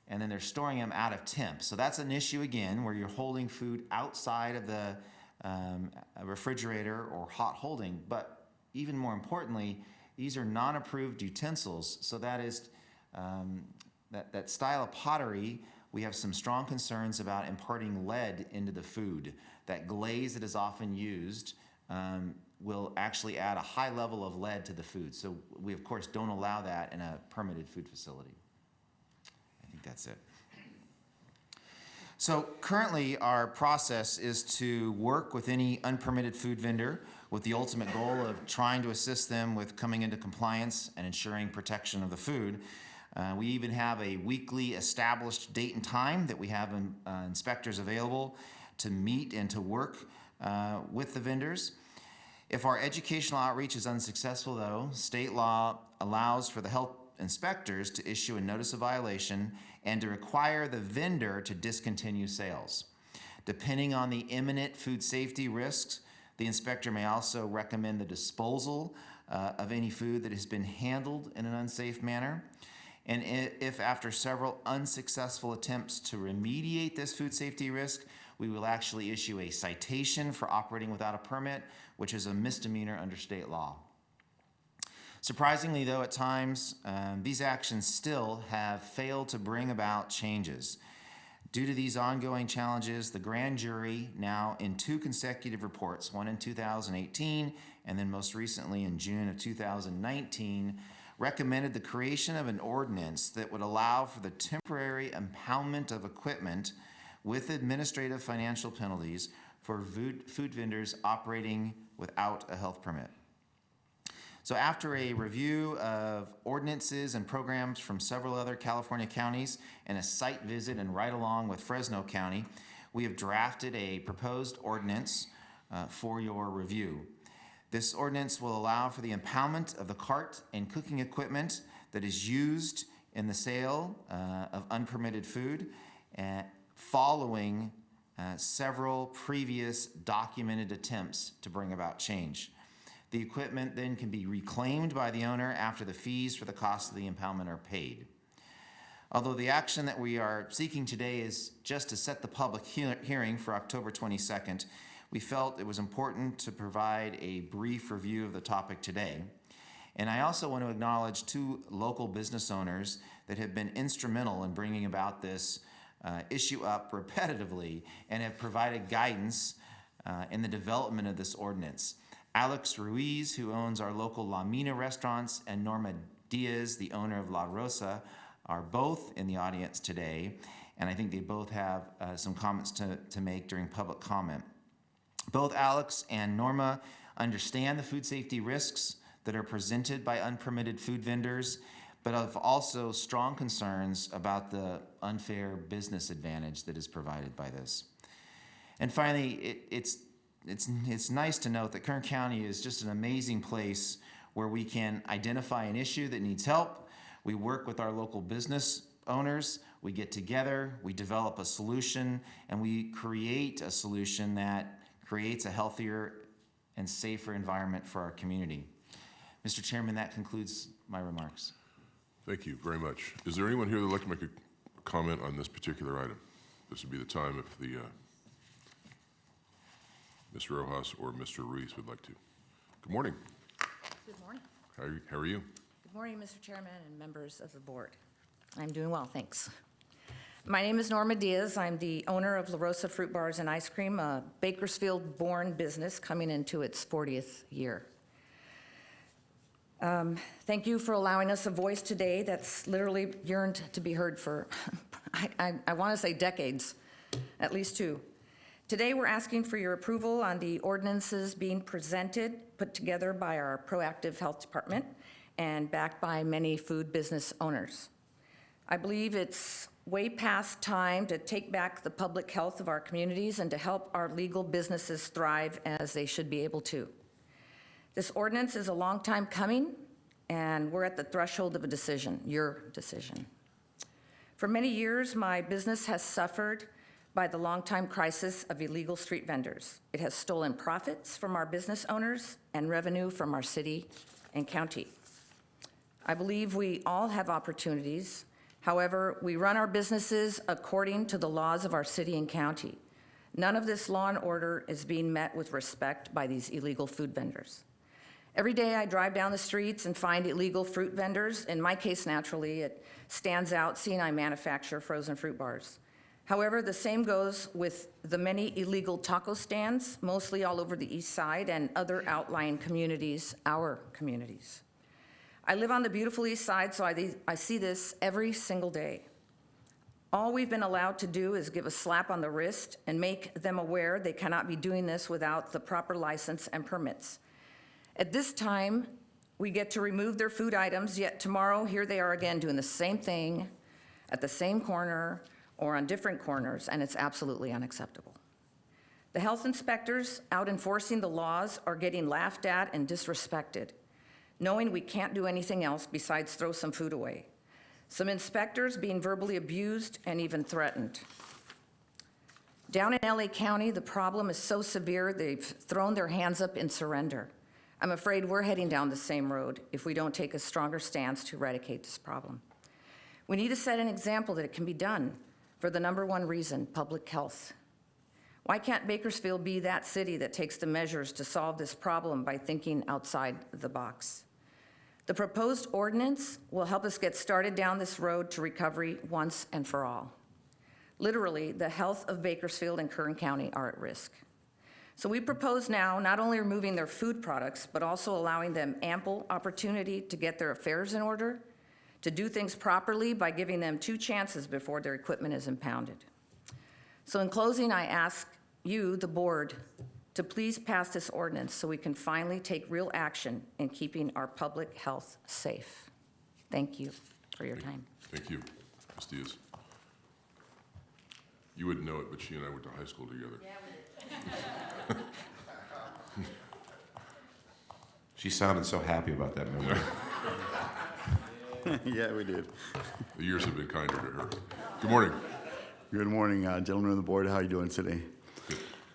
and then they're storing them out of temp. So that's an issue again, where you're holding food outside of the um, refrigerator or hot holding. But even more importantly, these are non-approved utensils. So that is um, that that style of pottery. We have some strong concerns about imparting lead into the food. That glaze that is often used um, will actually add a high level of lead to the food. So we, of course, don't allow that in a permitted food facility. That's it. So currently, our process is to work with any unpermitted food vendor with the ultimate goal of trying to assist them with coming into compliance and ensuring protection of the food. Uh, we even have a weekly established date and time that we have um, uh, inspectors available to meet and to work uh, with the vendors. If our educational outreach is unsuccessful, though, state law allows for the health inspectors to issue a notice of violation and to require the vendor to discontinue sales. Depending on the imminent food safety risks, the inspector may also recommend the disposal uh, of any food that has been handled in an unsafe manner. And if after several unsuccessful attempts to remediate this food safety risk, we will actually issue a citation for operating without a permit, which is a misdemeanor under state law. Surprisingly, though, at times, um, these actions still have failed to bring about changes. Due to these ongoing challenges, the grand jury, now in two consecutive reports, one in 2018 and then most recently in June of 2019, recommended the creation of an ordinance that would allow for the temporary impoundment of equipment with administrative financial penalties for food, food vendors operating without a health permit. So after a review of ordinances and programs from several other California counties and a site visit and ride along with Fresno County, we have drafted a proposed ordinance uh, for your review. This ordinance will allow for the impoundment of the cart and cooking equipment that is used in the sale uh, of unpermitted food uh, following uh, several previous documented attempts to bring about change. The equipment then can be reclaimed by the owner after the fees for the cost of the impoundment are paid. Although the action that we are seeking today is just to set the public he hearing for October 22nd, we felt it was important to provide a brief review of the topic today. And I also want to acknowledge two local business owners that have been instrumental in bringing about this uh, issue up repetitively and have provided guidance uh, in the development of this ordinance. Alex Ruiz, who owns our local La Mina restaurants, and Norma Diaz, the owner of La Rosa, are both in the audience today, and I think they both have uh, some comments to, to make during public comment. Both Alex and Norma understand the food safety risks that are presented by unpermitted food vendors, but have also strong concerns about the unfair business advantage that is provided by this. And finally, it, it's, it's, it's nice to note that Kern County is just an amazing place where we can identify an issue that needs help. We work with our local business owners, we get together, we develop a solution, and we create a solution that creates a healthier and safer environment for our community. Mr. Chairman, that concludes my remarks. Thank you very much. Is there anyone here that would like to make a comment on this particular item? This would be the time if the, uh, Ms. Rojas or Mr. Ruiz would like to. Good morning. Good morning. How are you? How are you? Good morning, Mr. Chairman and members of the board. I'm doing well, thanks. My name is Norma Diaz. I'm the owner of La Rosa Fruit Bars and Ice Cream, a Bakersfield-born business coming into its 40th year. Um, Thank you for allowing us a voice today that's literally yearned to be heard for, I, I, I want to say decades, at least two. Today, we're asking for your approval on the ordinances being presented, put together by our proactive health department and backed by many food business owners. I believe it's way past time to take back the public health of our communities and to help our legal businesses thrive as they should be able to. This ordinance is a long time coming, and we're at the threshold of a decision, your decision. For many years, my business has suffered by the longtime crisis of illegal street vendors. It has stolen profits from our business owners and revenue from our city and county. I believe we all have opportunities. However, we run our businesses according to the laws of our city and county. None of this law and order is being met with respect by these illegal food vendors. Every day I drive down the streets and find illegal fruit vendors. In my case, naturally, it stands out seeing I manufacture frozen fruit bars. However, the same goes with the many illegal taco stands, mostly all over the east side and other outlying communities, our communities. I live on the beautiful east side, so I, I see this every single day. All we've been allowed to do is give a slap on the wrist and make them aware they cannot be doing this without the proper license and permits. At this time, we get to remove their food items, yet tomorrow, here they are again doing the same thing at the same corner or on different corners, and it's absolutely unacceptable. The health inspectors out enforcing the laws are getting laughed at and disrespected, knowing we can't do anything else besides throw some food away. Some inspectors being verbally abused and even threatened. Down in LA County, the problem is so severe, they've thrown their hands up in surrender. I'm afraid we're heading down the same road if we don't take a stronger stance to eradicate this problem. We need to set an example that it can be done for the number one reason, public health. Why can't Bakersfield be that city that takes the measures to solve this problem by thinking outside the box? The proposed ordinance will help us get started down this road to recovery once and for all. Literally, the health of Bakersfield and Kern County are at risk. So we propose now not only removing their food products, but also allowing them ample opportunity to get their affairs in order, to do things properly by giving them two chances before their equipment is impounded. So in closing, I ask you, the board, to please pass this ordinance so we can finally take real action in keeping our public health safe. Thank you for your time. Thank you, Ms. Diaz. You wouldn't know it, but she and I went to high school together. She sounded so happy about that memory. Yeah, we did. The years have been kinder to her. Good morning. Good morning, uh, gentlemen of the board. How are you doing today?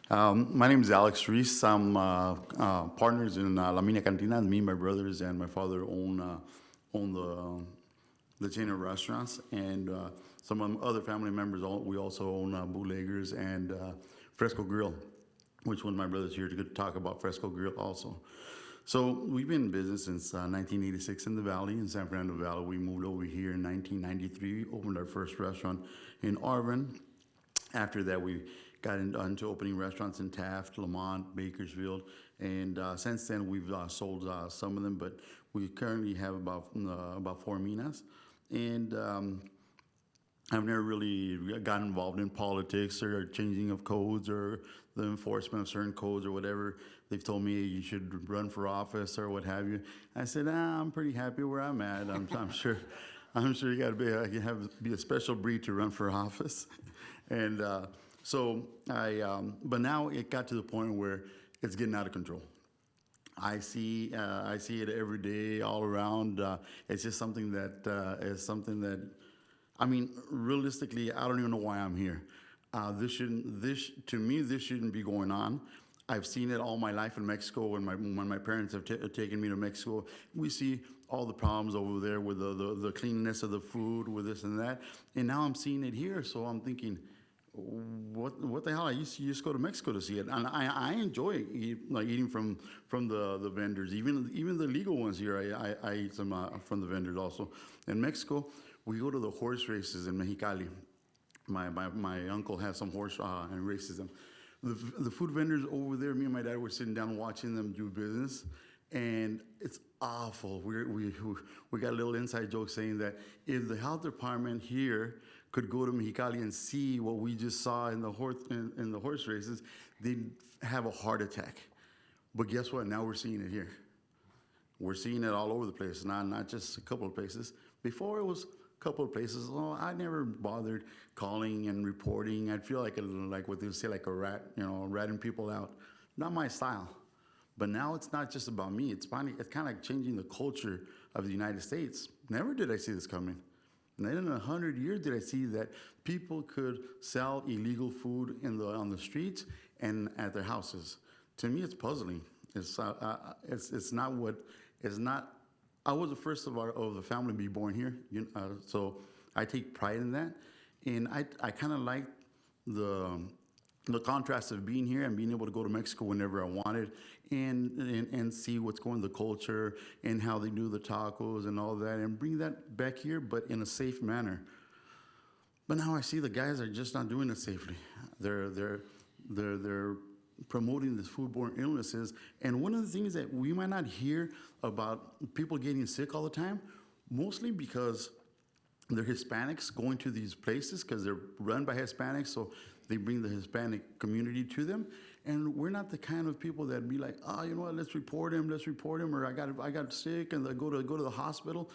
Um, My name is Alex Reese. I'm uh, uh, partners in uh, La Mina Cantina. Me, my brothers, and my father own uh, own the um, the chain of restaurants. And uh, some other family members, all- we also own uh, Bootleggers and uh, Fresco Grill, which one of my brothers here to talk about Fresco Grill also. So we've been in business since uh, 1986 in the Valley, in San Fernando Valley. We moved over here in 1993, opened our first restaurant in Arvin. After that, we got into opening restaurants in Taft, Lamont, Bakersfield, and uh, since then, we've uh, sold uh, some of them, but we currently have about, uh, about four minas. And um, I've never really got involved in politics or changing of codes or the enforcement of certain codes or whatever. They've told me you should run for office or what have you. I said, ah, I'm pretty happy where I'm at. I'm, I'm sure, I'm sure you got to be, uh, you have be a special breed to run for office. And uh, so I, um, but now it got to the point where it's getting out of control. I see, uh, I see it every day, all around. Uh, it's just something that uh, is something that, I mean, realistically, I don't even know why I'm here. Uh, this shouldn't, this to me, this shouldn't be going on. I've seen it all my life in Mexico. When my when my parents have ta taken me to Mexico, we see all the problems over there with the, the the cleanliness of the food, with this and that. And now I'm seeing it here, so I'm thinking, what what the hell? I used to just go to Mexico to see it, and I, I enjoy eat, like eating from from the, the vendors, even even the legal ones here. I I, I eat some uh, from the vendors also. In Mexico, we go to the horse races in Mexicali. My my, my uncle has some horse uh, and races them. The, the food vendors over there, me and my dad were sitting down watching them do business, and it's awful. We're, we we got a little inside joke saying that if the health department here could go to Mexicali and see what we just saw in the horse in, in the horse races, they'd have a heart attack. But guess what? Now we're seeing it here. We're seeing it all over the place, not not just a couple of places. Before it was couple of places. Oh, I never bothered calling and reporting. I'd feel like a, like what they say, like a rat, you know, ratting people out. Not my style. But now it's not just about me. It's finally, it's kind of like changing the culture of the United States. Never did I see this coming. Not in a hundred years did I see that people could sell illegal food in the on the streets and at their houses. To me, it's puzzling. It's uh, uh, it's it's not what it's not. I was the first of our of the family to be born here, you, uh, so I take pride in that, and I I kind of like the the contrast of being here and being able to go to Mexico whenever I wanted and, and, and see what's going the culture and how they do the tacos and all that and bring that back here, but in a safe manner. But now I see the guys are just not doing it safely. They're, they're, they're, they're promoting these foodborne illnesses. And one of the things that we might not hear about people getting sick all the time, mostly because they're Hispanics going to these places because they're run by Hispanics, so they bring the Hispanic community to them. And we're not the kind of people that be like, oh, you know what, let's report him, let's report him, or I got I got sick and I go to go to the hospital.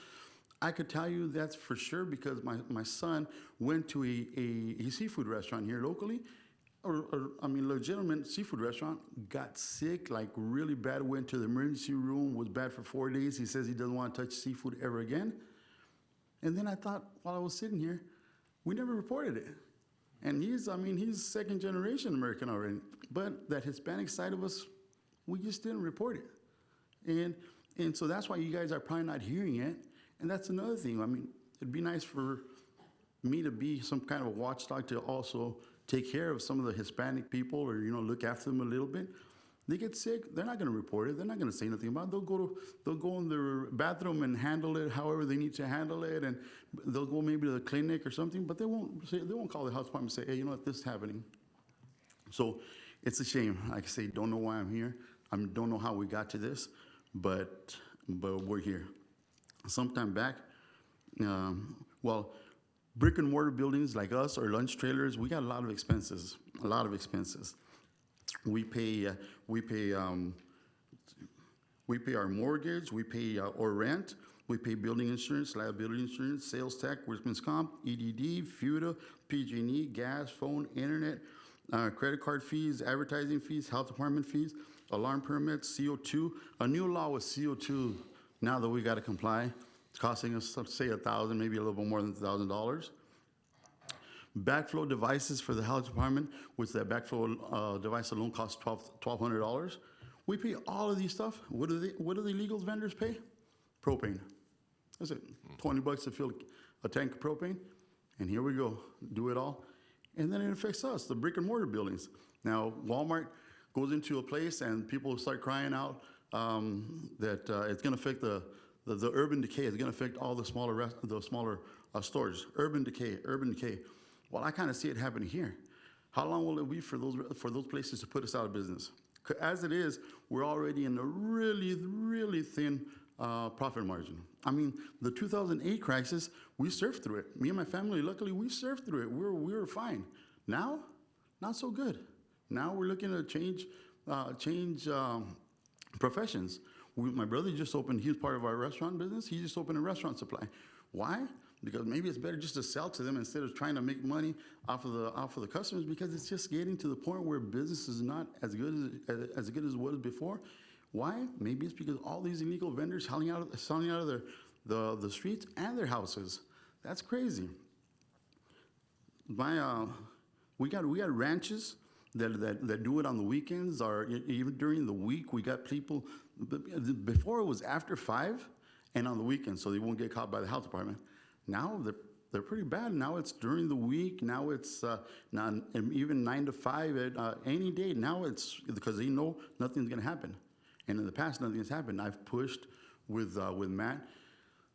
I could tell you that's for sure because my, my son went to a, a, a seafood restaurant here locally, or I mean legitimate seafood restaurant, got sick like really bad, went to the emergency room, was bad for four days. He says he doesn't want to touch seafood ever again. And then I thought, while I was sitting here, we never reported it. And he's, I mean, he's second generation American already. But that Hispanic side of us, we just didn't report it. And, and so that's why you guys are probably not hearing it. And that's another thing. I mean, it'd be nice for me to be some kind of a watchdog to also take care of some of the Hispanic people or, you know, look after them a little bit. They get sick, they're not going to report it. They're not going to say nothing about it. They'll go to they'll go in their bathroom and handle it however they need to handle it, and they'll go maybe to the clinic or something. But they won't say they won't call the health department and say, hey, you know what, this is happening. So it's a shame. Like I say, don't know why I'm here. I don't know how we got to this, but but we're here. Sometime back, um, well, brick and mortar buildings like us or lunch trailers, we got a lot of expenses. A lot of expenses we pay uh, we pay um, we pay our mortgage, we pay uh, our rent, we pay building insurance, liability insurance, sales tax, workman's comp, EDD, FUTA, PG&E, gas, phone, internet, uh, credit card fees, advertising fees, health department fees, alarm permits, CO2. A new law with CO2 now that we got to comply. It's costing us, say, a thousand, maybe a little bit more than a thousand dollars. Backflow devices for the health department, which that backflow uh, device alone costs twelve twelve hundred dollars. We pay all of these stuff. What do the what do the legal vendors pay? Propane. That's it. Twenty bucks to fill a tank of propane, and here we go. Do it all, and then it affects us, the brick and mortar buildings. Now Walmart goes into a place and people start crying out um, that uh, it's going to affect the, the, the urban decay. is going to affect all the smaller rest, the smaller uh, stores. Urban decay. Urban decay. Well, I kind of see it happening here. How long will it be for those, for those places to put us out of business? As it is, we're already in a really, really thin uh, profit margin. I mean, the 2008 crisis, we surfed through it. Me and my family, luckily, we surfed through it. We were, we were fine. Now, not so good. Now we're looking to change, uh, change um, professions. We, my brother just opened, he's part of our restaurant business. He just opened a restaurant supply. Why? Because maybe it's better just to sell to them instead of trying to make money off of the off of the customers. Because it's just getting to the point where business is not as good as as good as it was before. Why? Maybe it's because all these illegal vendors selling out of, selling out of their the the streets and their houses. That's crazy my uh, we got we got ranches that, that that do it on the weekends or even during the week. We got people before it was after five and on the weekends, so they won't get caught by the health department. Now they're they're pretty bad. Now it's during the week. Now it's uh, not, even nine to five at uh, any day. Now it's because they know nothing's gonna happen, and in the past nothing has happened. I've pushed with uh, with Matt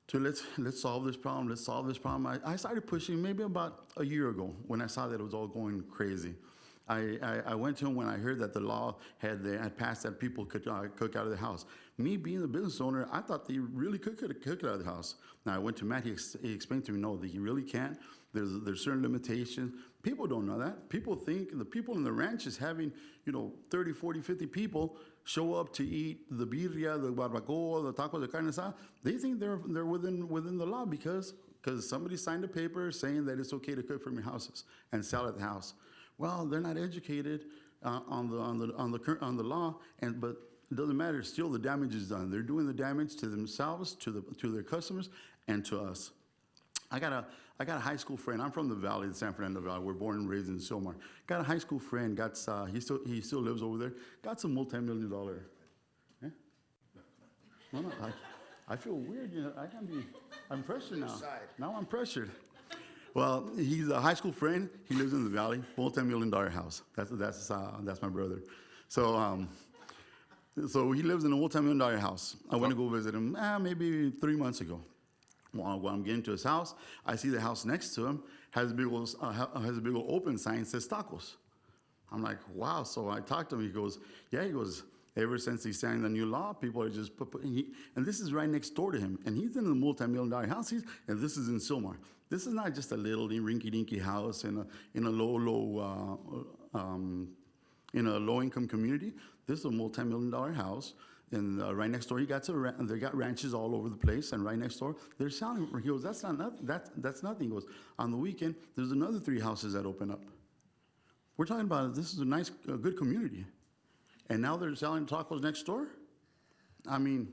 to let's let's solve this problem. Let's solve this problem. I, I started pushing maybe about a year ago when I saw that it was all going crazy. I, I, I went to him when I heard that the law had, had passed that people could uh, cook out of the house. Me being the business owner, I thought they really could cook, cook out of the house. Now I went to Matt. He, ex- he explained to me, no, that you really can't. There's there's certain limitations. People don't know that. People think the people in the ranch is having you know 30, 40, 50 people show up to eat the birria, the barbacoa, the tacos de carne asada. They think they're they're within within the law because because somebody signed a paper saying that it's okay to cook from your houses and sell at the house. Well, they're not educated uh, on the on the on the on the law, and but it doesn't matter. Still, the damage is done. They're doing the damage to themselves, to the to their customers, and to us. I got a I got a high school friend. I'm from the Valley, the San Fernando Valley. We're born and raised in Sylmar. Got a high school friend. Got uh, he still he still lives over there. Got some multi-million dollar. Eh? No, no. I, I feel weird. You know, I can be. I'm pressured now. Now I'm pressured. Well, he's a high school friend. He lives in the Valley, multi-million dollar house. That's that's uh, that's my brother. So. Um, so he lives in a multi-million dollar house. I went to go visit him ah, maybe three months ago. While, I'm getting to his house, I see the house next to him has a big old, uh, ha- has a big old open sign says tacos. I'm like, wow. So I talked to him. He goes, yeah. He goes, ever since he signed the new law, people are just put, put- he, and this is right next door to him. And he's in a multi-million dollar house. He's, and this is in Sylmar. This is not just a little rinky-dinky house in a in a low low uh, um, in a low-income community. This is a multi-million dollar house. And uh, right next door, he got ra- they got ranches all over the place. And right next door, they're selling. He goes, that's not nothing. That's that's nothing. He goes, on the weekend, there's another three houses that open up. We're talking about this is a nice, a good community, and now they're selling tacos next door. I mean,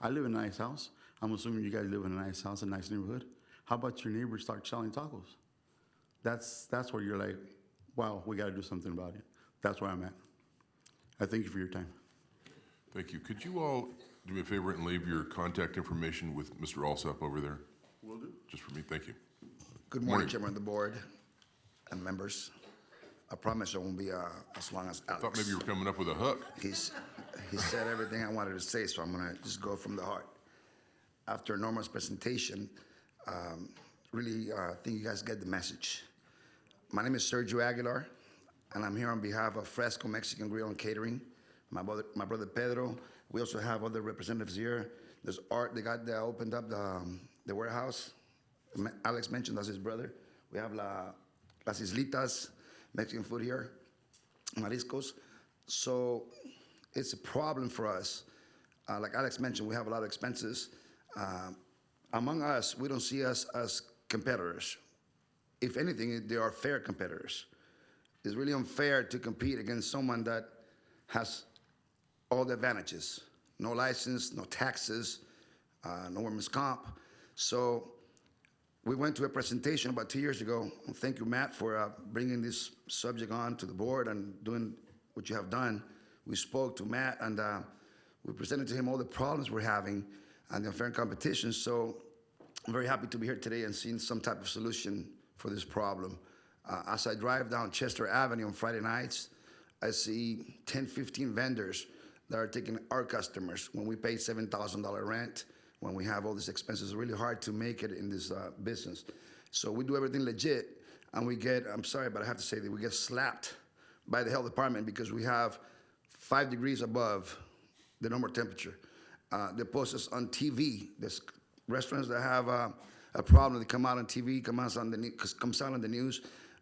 I live in a nice house. I'm assuming you guys live in a nice house, a nice neighborhood. How about your neighbors start selling tacos? That's that's where you're like, wow, we got to do something about it. That's where I'm at. I thank you for your time. Thank you. Could you all do me a favor and leave your contact information with Mr. Alsop over there? Will do. Just for me, thank you. Good morning, Chairman of the Board and members. I promise it won't be uh, as long as Alex. Thought maybe you were coming up with a hook. He's, he said everything I wanted to say, so I'm gonna just go from the heart. After Norma's presentation, um, really, uh, think you guys get the message. My name is Sergio Aguilar, and I'm here on behalf of Fresco Mexican Grill and Catering. My brother, my brother Pedro. We also have other representatives here. There's Art, the guy that opened up the, um, the warehouse. Alex mentioned that's his brother. We have La, Las Islitas, Mexican food here, Mariscos. So it's a problem for us. Uh, like Alex mentioned, we have a lot of expenses. Um, among us, we don't see us as competitors. If anything, they are fair competitors. It's really unfair to compete against someone that has all the advantages no license, no taxes, uh, no workman's comp. So we went to a presentation about two years ago. Thank you, Matt, for uh, bringing this subject on to the board and doing what you have done. We spoke to Matt and uh, we presented to him all the problems we're having and the unfair competition. So I'm very happy to be here today and seeing some type of solution for this problem. Uh, as I drive down Chester Avenue on Friday nights, I see 10, 15 vendors that are taking our customers when we pay $7,000 rent, when we have all these expenses. It's really hard to make it in this uh, business. So we do everything legit. and we get, I'm sorry, but I have to say that we get slapped by the health department because we have five degrees above the normal temperature. Uh, they post us on TV. There's restaurants that have uh, a problem. They come out on TV, come out on the comes out on the news,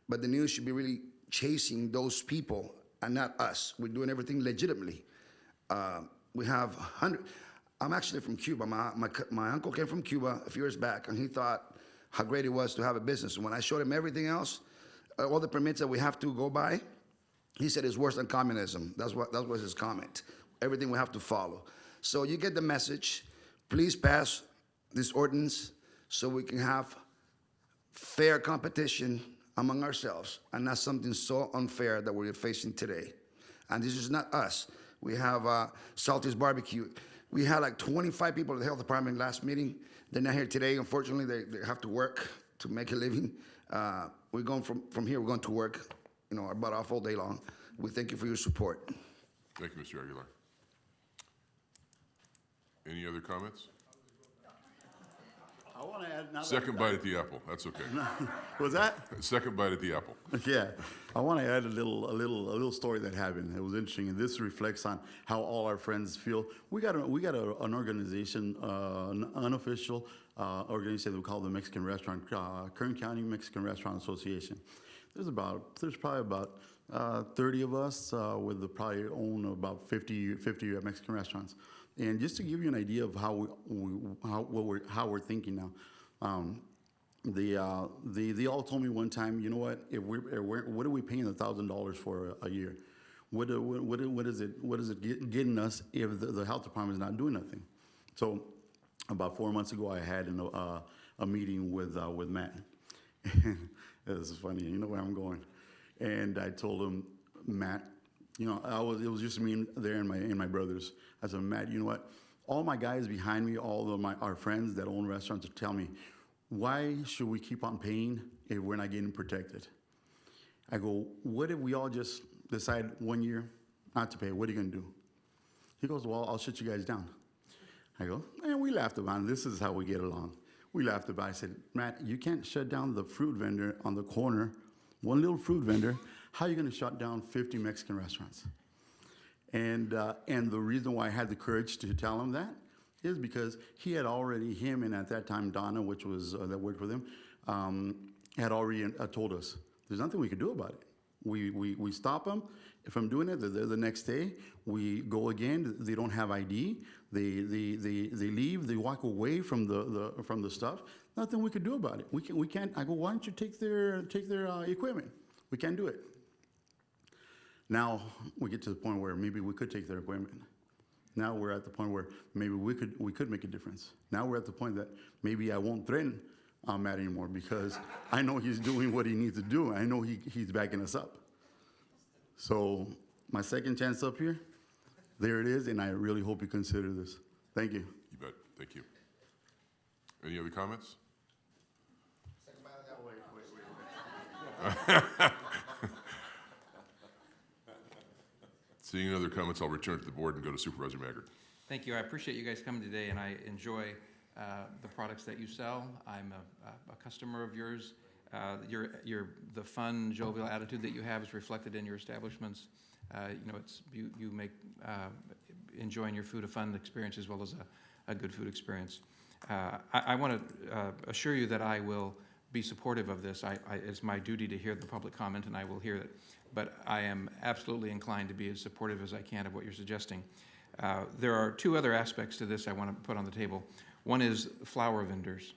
but the news should be really chasing those people and not us. We're doing everything legitimately. Uh, we have hundred. I'm actually from Cuba. My, my my uncle came from Cuba a few years back, and he thought how great it was to have a business. And when I showed him everything else, uh, all the permits that we have to go by, he said it's worse than communism. That's what that was his comment. Everything we have to follow. So you get the message. Please pass this ordinance so we can have fair competition among ourselves and not something so unfair that we're facing today. And this is not us. We have uh, Salty's Barbecue. We had like 25 people at the health department last meeting. They're not here today. Unfortunately, they, they have to work to make a living. Uh, we're going from, from here, we're going to work, you know, our butt off all day long. We thank you for your support. Thank you, Mr. Aguilar. Any other comments? I want to add. that- Second bite at the apple, that's okay. Was that? Second bite at the apple. Yeah, I want to add a little, a little, a little story that happened. It was interesting, and this reflects on how all our friends feel. We got, a, we got a, an organization, uh, an unofficial uh, organization that we call the Mexican Restaurant, uh, Kern County Mexican Restaurant Association. There's about, there's probably about uh, 30 of us uh, with the probably own about 50, 50 Mexican restaurants. And just to give you an idea of how we, we how, what we're, how we're thinking now. Um, the, uh, the, they all told me one time, you know what, if we're, if we're what are we paying a thousand dollars for a, a year? What, what, what, what is it, what is it get- getting us if the, the health department is not doing nothing? So about four months ago, I had an, uh, a meeting with, uh, with Matt. this is funny, you know where I'm going. And I told him, Matt, you know, I was, it was just me there and my, and my brothers. I said, Matt, you know what? All my guys behind me, all of my, our friends that own restaurants tell me, why should we keep on paying if we're not getting protected? I go, what if we all just decide one year not to pay? What are you gonna do? He goes, well, I'll shut you guys down. I go, and we laughed about it. This is how we get along. We laughed about it. I said, Matt, you can't shut down the fruit vendor on the corner, one little fruit vendor. How are you gonna shut down 50 Mexican restaurants? And, uh, and the reason why I had the courage to tell him that is because he had already, him and at that time Donna, which was, uh, that worked with him, um, had already uh, told us, there's nothing we could do about it. We, we, we stop them from doing it, they're there the next day, we go again, they don't have ID, they, they, they, they leave, they walk away from the, the, from the stuff, nothing we could do about it. We can, we can't, I go, why don't you take their, take their uh, equipment? We can't do it. Now, we get to the point where maybe we could take their equipment. Now we're at the point where maybe we could, we could make a difference. Now we're at the point that maybe I won't threaten uh, Matt anymore because I know he's doing what he needs to do. I know he, he's backing us up. So my second chance up here, there it is, and I really hope you consider this. Thank you. You bet, thank you. Any other comments? Seeing no other comments, I'll return to the board and go to Supervisor Maggard. Thank you. I appreciate you guys coming today, and I enjoy uh, the products that you sell. I'm a- a, customer of yours. Uh, Your, your, the fun, jovial attitude that you have is reflected in your establishments. Uh, You know, it's, you, you make uh, enjoying your food a fun experience as well as a, a good food experience. Uh, I, I want to assure you that I will be supportive of this. I, I, it's my duty to hear the public comment, and I will hear it. But I am absolutely inclined to be as supportive as I can of what you're suggesting. Uh, There are two other aspects to this I want to put on the table. One is flower vendors.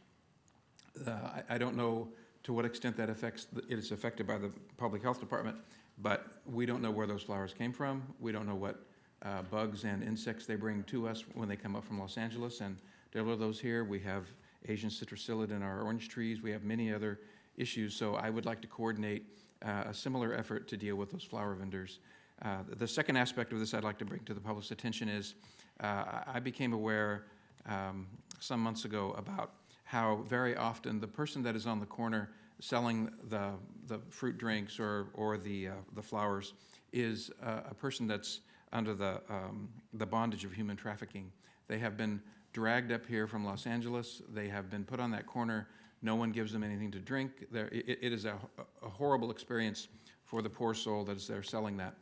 Uh, I I don't know to what extent that affects, it is affected by the Public Health Department, but we don't know where those flowers came from. We don't know what uh, bugs and insects they bring to us when they come up from Los Angeles and deliver those here. We have Asian citrus psyllid in our orange trees. We have many other issues. So I would like to coordinate uh, a similar effort to deal with those flower vendors. Uh, The second aspect of this I'd like to bring to the public's attention is uh, I became aware um, some months ago about how very often the person that is on the corner selling the, the fruit drinks or, or the, uh, the flowers is a person that's under the, um, the bondage of human trafficking. They have been dragged up here from Los Angeles. They have been put on that corner No one gives them anything to drink. There, it, it is a, a horrible experience for the poor soul that is there selling that.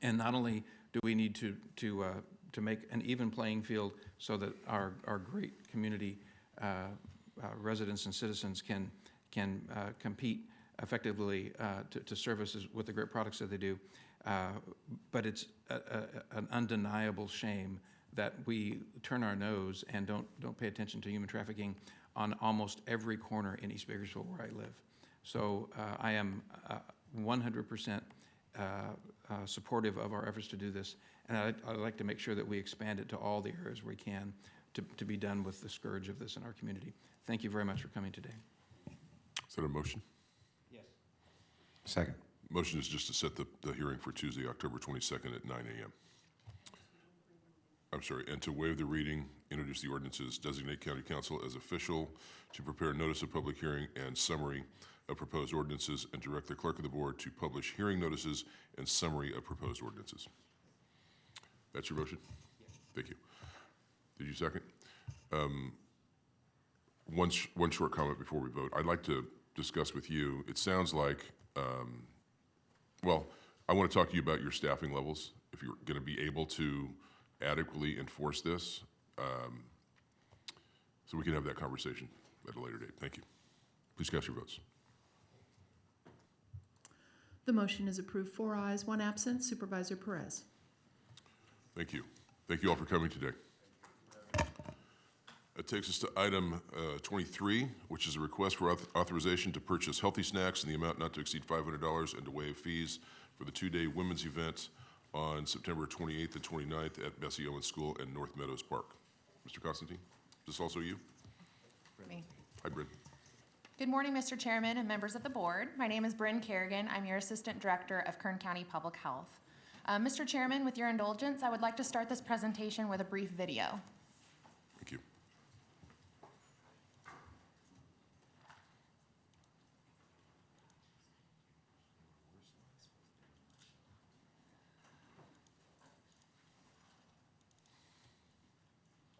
And not only do we need to, to, uh, to make an even playing field so that our, our great community uh, uh, residents and citizens can, can uh, compete effectively uh, to, to services with the great products that they do, uh, but it's a, a, an undeniable shame that we turn our nose and don't, don't pay attention to human trafficking on almost every corner in East Bakersfield where I live. So uh, I am uh, 100% uh, uh, supportive of our efforts to do this, and I'd, I'd like to make sure that we expand it to all the areas we can to, to be done with the scourge of this in our community. Thank you very much for coming today. Is that a motion? Yes. Second. Motion is just to set the, the hearing for Tuesday, October 22nd at 9 a.m. I'm sorry, and to waive the reading, introduce the ordinances, designate county counsel as official to prepare notice of public hearing and summary of proposed ordinances, and direct the clerk of the board to publish hearing notices and summary of proposed ordinances. That's your motion? Thank you. Did you second? Um, One, sh- one short comment before we vote. I'd like to discuss with you, it sounds like, um, well, I want to talk to you about your staffing levels, if you're going to be able to adequately enforce this. um, So we can have that conversation at a later date. Thank you. Please cast your votes. The motion is approved, four ayes, one absent. Supervisor Perez. Thank you. Thank you all for coming today. That takes us to item uh, 23, which is a request for auth- authorization to purchase healthy snacks in the amount not to exceed $500 and to waive fees for the two-day women's event on September 28th and 29th at Bessie Owens School and North Meadows Park. Mr. Constantine, is this also you? Me. Hi, Brynn. Good morning, Mr. Chairman and members of the board. My name is Brynn Carrigan. I'm your Assistant Director of Kern County Public Health. Uh, Mr. Chairman, with your indulgence, I would like to start this presentation with a brief video. Thank you.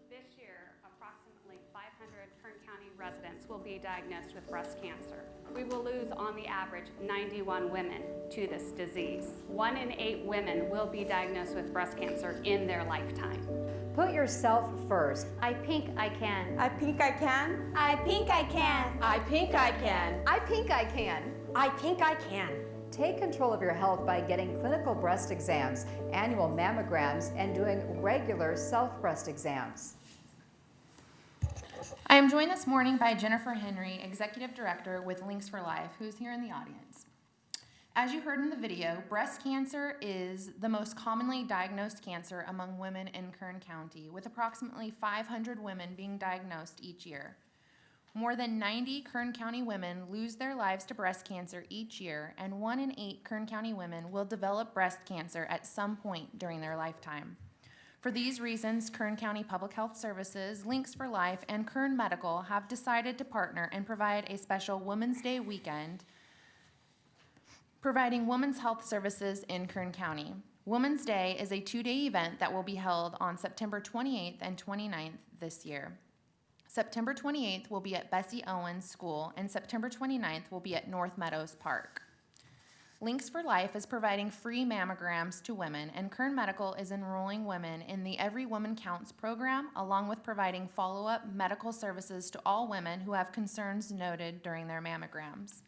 This year, approximately 500 Kern County residents will be diagnosed with breast cancer. We will lose, on the average, 91 women to this disease. One in eight women will be diagnosed with breast cancer in their lifetime. Put yourself first. I pink I can. I pink I can. I pink I can. I pink I can. I pink I can. I pink I can. Take control of your health by getting clinical breast exams, annual mammograms, and doing regular self breast exams. I am joined this morning by Jennifer Henry, Executive Director with Links for Life, who's here in the audience. As you heard in the video, breast cancer is the most commonly diagnosed cancer among women in Kern County, with approximately 500 women being diagnosed each year. More than 90 Kern County women lose their lives to breast cancer each year, and one in eight Kern County women will develop breast cancer at some point during their lifetime. For these reasons, Kern County Public Health Services, Links for Life, and Kern Medical have decided to partner and provide a special Women's Day weekend providing women's health services in Kern County. Women's Day is a two-day event that will be held on September 28th and 29th this year. September 28th will be at Bessie Owens School, and September 29th will be at North Meadows Park. Links for Life is providing free mammograms to women, and Kern Medical is enrolling women in the Every Woman Counts program, along with providing follow-up medical services to all women who have concerns noted during their mammograms.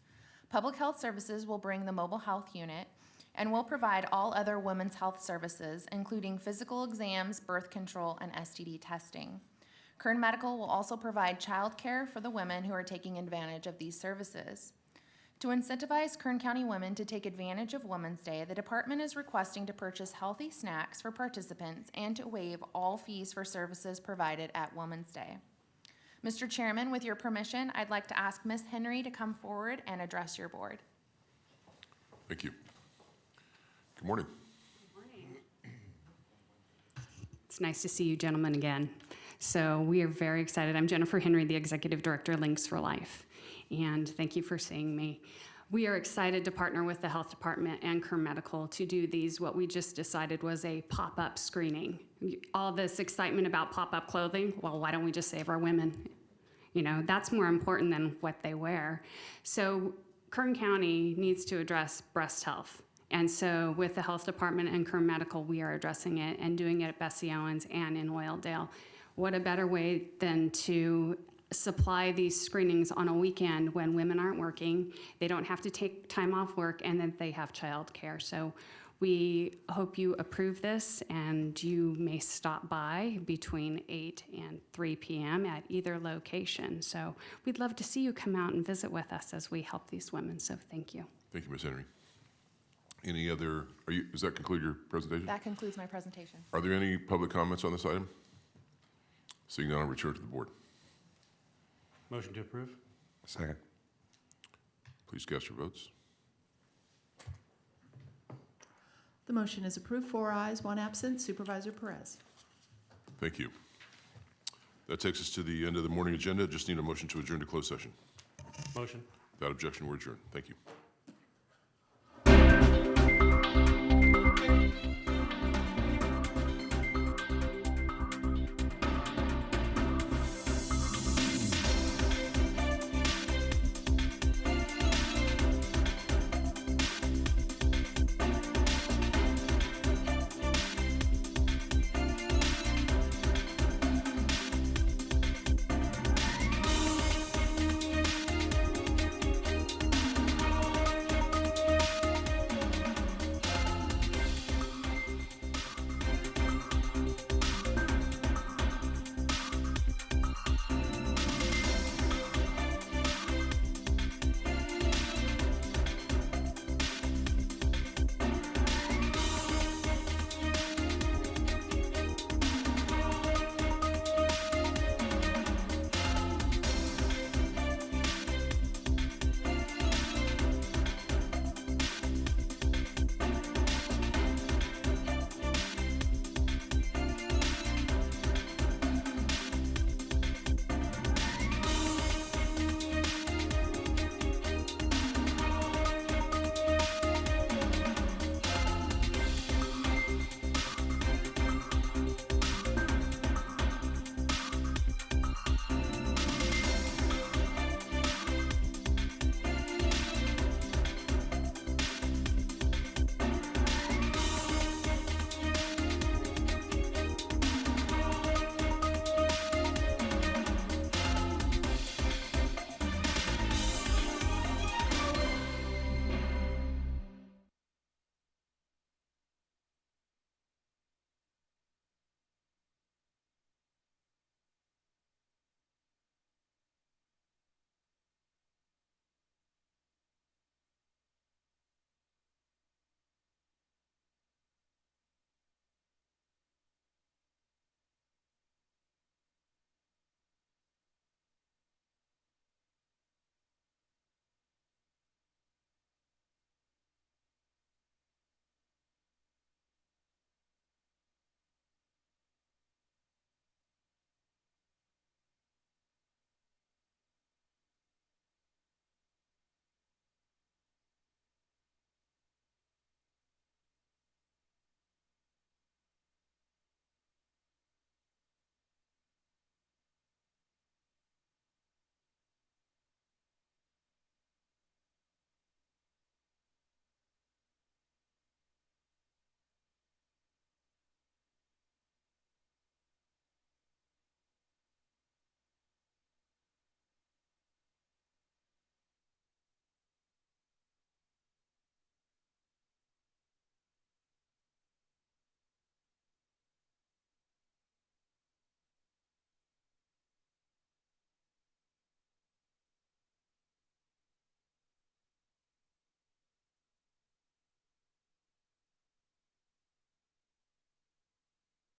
Public Health Services will bring the mobile health unit and will provide all other women's health services, including physical exams, birth control, and STD testing. Kern Medical will also provide childcare for the women who are taking advantage of these services. To incentivize Kern County women to take advantage of Women's Day, the department is requesting to purchase healthy snacks for participants and to waive all fees for services provided at Women's Day. Mr. Chairman, with your permission, I'd like to ask Ms. Henry to come forward and address your board. Thank you. Good morning. Good morning. It's nice to see you gentlemen again. So we are very excited. I'm Jennifer Henry, the Executive Director of Links for Life. And thank you for seeing me. We are excited to partner with the Health Department and Kern Medical to do these, what we just decided was a pop-up screening. All this excitement about pop-up clothing, well, why don't we just save our women? You know, that's more important than what they wear. So Kern County needs to address breast health. And so with the health department and Kern Medical, we are addressing it and doing it at Bessie Owens and in Oildale. What a better way than to supply these screenings on a weekend when women aren't working, they don't have to take time off work, and then they have childcare. So we hope you approve this, and you may stop by between 8 and 3 p.m. at either location. So we'd love to see you come out and visit with us as we help these women. So thank you. Thank you, Ms. Henry. Any other, are you, does that conclude your presentation? That concludes my presentation. Are there any public comments on this item? Seeing none, I'll return to the board. Motion to approve? Second. Please cast your votes. The motion is approved, four ayes, one absent. Supervisor Perez. Thank you. That takes us to the end of the morning agenda. Just need a motion to adjourn to closed session. Motion. Without objection, we're adjourned. Thank you.